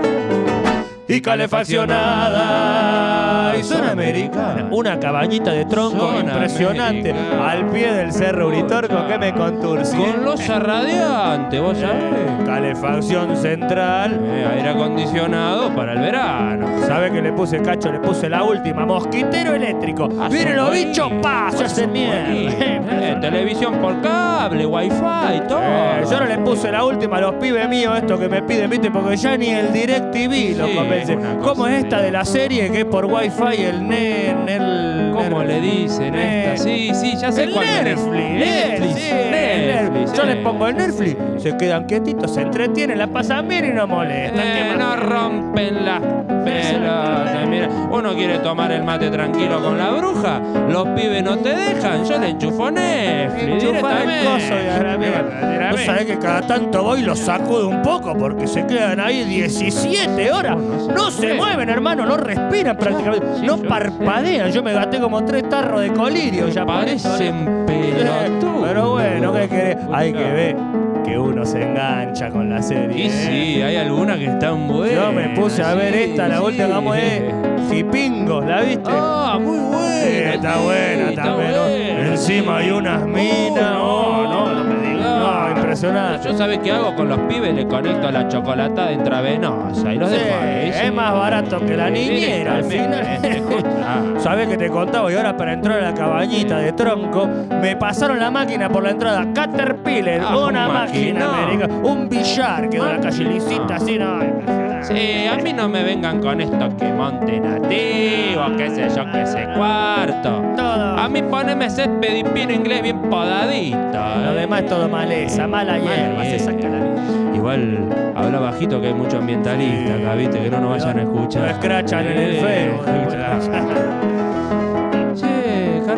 y calefaccionada. Y son americanas. Una cabañita de tronco impresionante al pie del cerro Uritorco que me conturci. Con losa radiante, vos sabés. Calefacción central. Eh, aire acondicionado para el verano. ¿Sabe que le puse cacho? Le puse la última. Mosquitero eléctrico. Ah, Miren los bichos, pa, se hacen mierda. Eh, televisión por cable, wifi, todo. Eh, yo no le puse la última a los pibes míos, esto que me piden, viste, porque ya ni el DirecTV lo Sí, convence. ¿Cómo es esta de la serie que por Wi-Fi el NEN, el. ¿Cómo le dicen esta? Sí, sí, ya sé el cuál es. Netflix, Netflix, sí, Netflix, Netflix. Yo les pongo el Netflix, se quedan quietitos, se entretienen, la pasan bien y no molestan. ¿Qué Eh, no rompen las pelotas. Mira, uno quiere tomar el mate tranquilo con la bruja los pibes no te dejan, yo le enchufo Netflix. Enchufá el coso. Vos sabés que cada tanto voy y los sacudo un poco porque se quedan ahí 17 horas. No se mueven, hermano, no respiran prácticamente. No parpadean. Yo me como tres tarros de colirio ya. Parecen pelotudos. [LAUGHS] Pero bueno, ¿qué querés? Hay que ver que uno se engancha con la serie. Y ¿eh? sí, hay algunas que están buenas. Yo me puse a ver sí, esta, la última que es [LAUGHS] Jipingos, ¿la viste? Ah, muy buena. Sí, está buena está también. buena, Encima hay unas minas. Oh, impresionante. Yo sabes qué hago con los pibes, le conecto la chocolatada intravenosa y los Sí, dejo ahí. es más barato que la niñera al final. [LAUGHS] Sabés que te contaba y ahora para entrar a la cabañita de tronco me pasaron la máquina por la entrada Caterpillar, Ah, una un máquina un billar quedó en la calle lisita así, no. Sí, a mí no me vengan con esto que monte nativo, qué sé yo, qué sé cuarto. A mí poneme césped y pino inglés bien podadito. Lo demás es todo maleza, mala hierba, se saca la Igual habla bajito que hay muchos ambientalistas acá, viste, que no nos vayan a escuchar. Lo escrachan en el Facebook.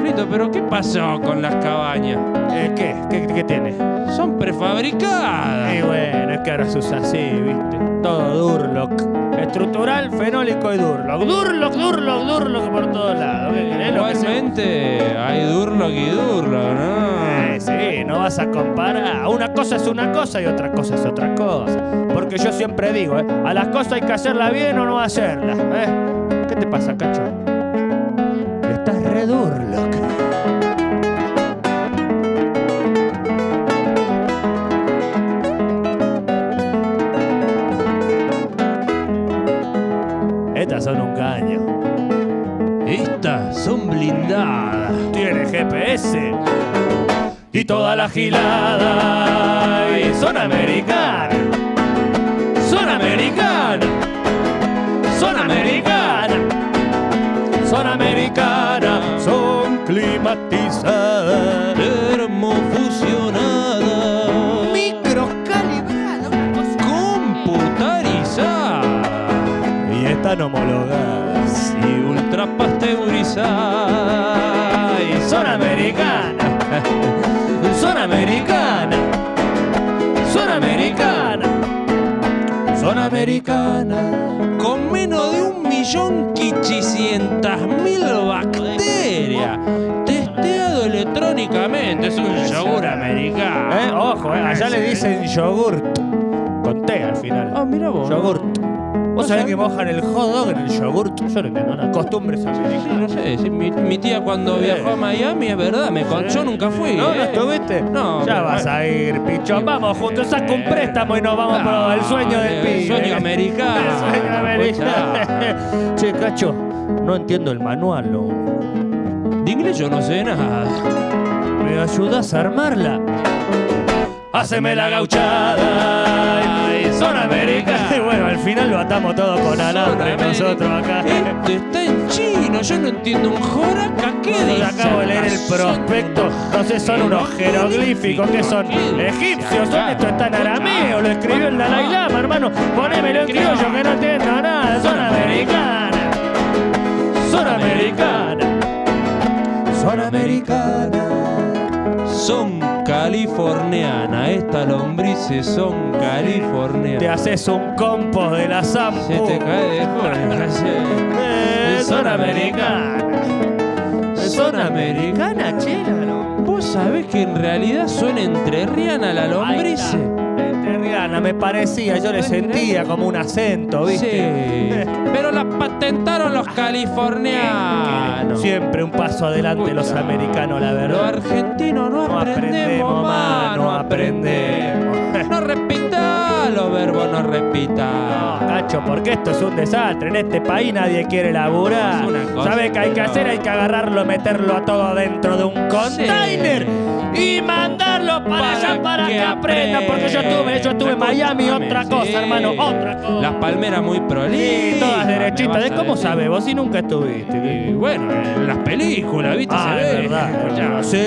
Carlito, pero ¿qué pasó con las cabañas? Eh, ¿Qué? ¿Qué, qué tiene? Son prefabricadas. Y bueno, es que ahora se usa así, ¿viste? Todo Durlock. Estructural, fenólico y Durlock. Durlock, Durlock, Durlock por todos lados. Igualmente hay Durlock y Durlock, ¿no? Eh, sí, no vas a comparar. Una cosa es una cosa y otra cosa es otra cosa. Porque yo siempre digo, ¿eh? a las cosas hay que hacerlas bien o no hacerlas. ¿eh? ¿Qué te pasa, cacho? Durlock. Estas son un caño. Estas son blindadas. Tiene GPS y toda la gilada. Y son americanas. Son americanas. Son americanas. Son climatizadas. Termofusionadas. Microcalibradas. Computarizadas. Y están homologadas. Y ultrapasteurizadas. Y son americanas. Son americanas. [LAUGHS] Son americanas. Son americanas. Con menos de un millón quichicientas mil bacterias. Testeado electrónicamente. Es un yogur americano. Eh, Ojo, eh, allá le dicen yogurt. Con T al final. Ah, mira vos. Yogurt. ¿Vos sabés que mojan el hot dog en el yogurt? Yo no entiendo nada. Costumbres americanas. no sé, sí, mi, mi tía cuando viajó a Miami, es verdad, me con- yo nunca fui. ¿No? ¿No eh. estuviste? No, Ya pero- vas a ir, pichón. Vamos juntos, saca un préstamo y nos vamos Ah, por el sueño del el pibe. sueño americano. El sueño americano. che, cacho, no entiendo el manual. De inglés yo no sé nada. ¿Me ayudas a armarla? Haceme la gauchada. y Son americanas. [LAUGHS] bueno, al final lo atamos todo con alambre nosotros acá. Esto está en chino, yo no entiendo un joraca. ¿Qué Yo dice? acabo de leer el prospecto. No sé, son unos jeroglíficos que son egipcios. Son esto está en arameo. Lo escribió el Dalai Lama, hermano. Ponémelo en criollo que no entiendo nada. Son americanas. Son americanas. Son americanas. Son californianas, estas lombrices son Te californianas. haces un compost de la Sampo. Se te cae de. [LAUGHS] Eh, son americanas. Son americanas, chela, ¿no? ¿Vos sabés que en realidad son entrerriana la lombrice? Me parecía, yo le sentía como un acento, ¿viste? Sí. [LAUGHS] Pero la patentaron los californianos. Siempre un paso adelante los americanos, la Los verdad. argentinos no, No aprendemos más, no aprendemos. No [LAUGHS] los verbos no repita. Cacho, porque esto es un desastre. En este país nadie quiere laburar. Es una cosa ¿Sabe qué hay que no. hacer? Hay que agarrarlo, meterlo a todo dentro de un container y mandarlo para, Para allá para que, que aprenda. Porque yo estuve, yo estuve en Miami, otra cosa, Sí. hermano, otra cosa. Las palmeras muy prolijas. Sí, todas derechitas. ¿De cómo sabes? Vos si nunca estuviste. Y bueno, en las películas, ¿viste? Ah, Se es ve. verdad. Sí.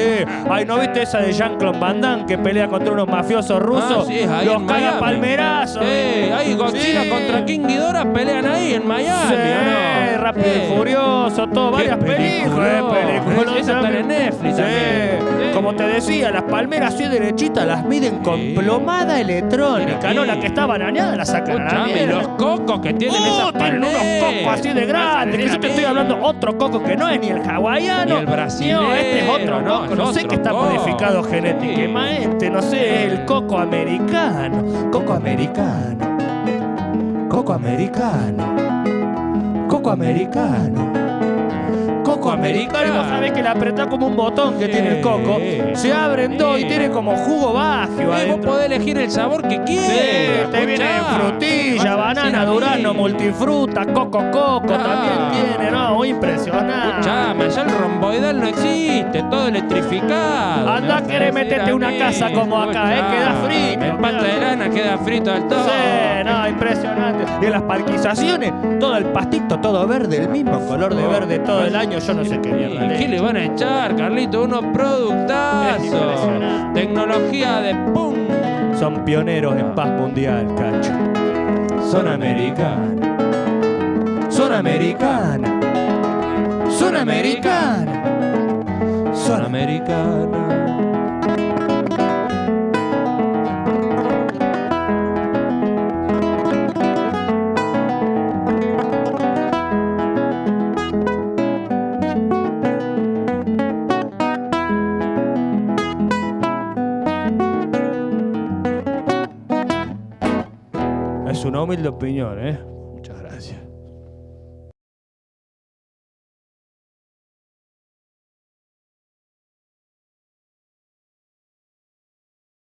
Ay, ¿no viste esa de Jean-Claude Van Damme que pelea contra unos mafiosos rusos? Ah, sí, es ahí Los Miami. palmerazo. Sí, ahí Godzilla Sí. contra King Ghidorah pelean ahí en Miami, Sí, ¿o no? Rápido Sí. y Furioso, todo, varias películas. peliculón. películas, en Netflix también. Como te decía, las palmeras así derechitas las miden con plomada electrónica, ¿no? La que está bananeada la sacan a la los cocos que tienen Uh, esas tienen unos cocos así de grandes. que Yo te estoy hablando otro coco que no es ni el hawaiano. Ni el brasilero, No, este es otro no, coco. No, sé que está modificado genéticamente. No sé, el coco americano. Coco americano. Coco americano. Coco americano. Coco americano. Vos sabés que le apretás como un botón que tiene el coco. Se abren dos y tiene como jugo Eh, vos podés elegir el sabor que quieras. Sí, te viene frutilla, banana, durazno, multifruta, coco, coco, Ah. también tiene, ¿no? Muy impresionante. Escuchame, allá el romboidal no existe, todo electrificado. Andá querer decir meterte una mí. casa como acá, ¿eh? Queda frito. El pato de lana queda frito al todo. Sí, no, impresionante. Y en las parquizaciones, todo el pastito, todo verde, el mismo color de verde todo el año, yo no sé qué mierda. ¿Y qué le van a echar, Carlito? Unos productazos. Tecnología de pum. Son pioneros en paz mundial, cacho. Son americanos. Son americanas. Son americanas. Son americanas. Es una humilde opinión, ¿eh? Muchas gracias.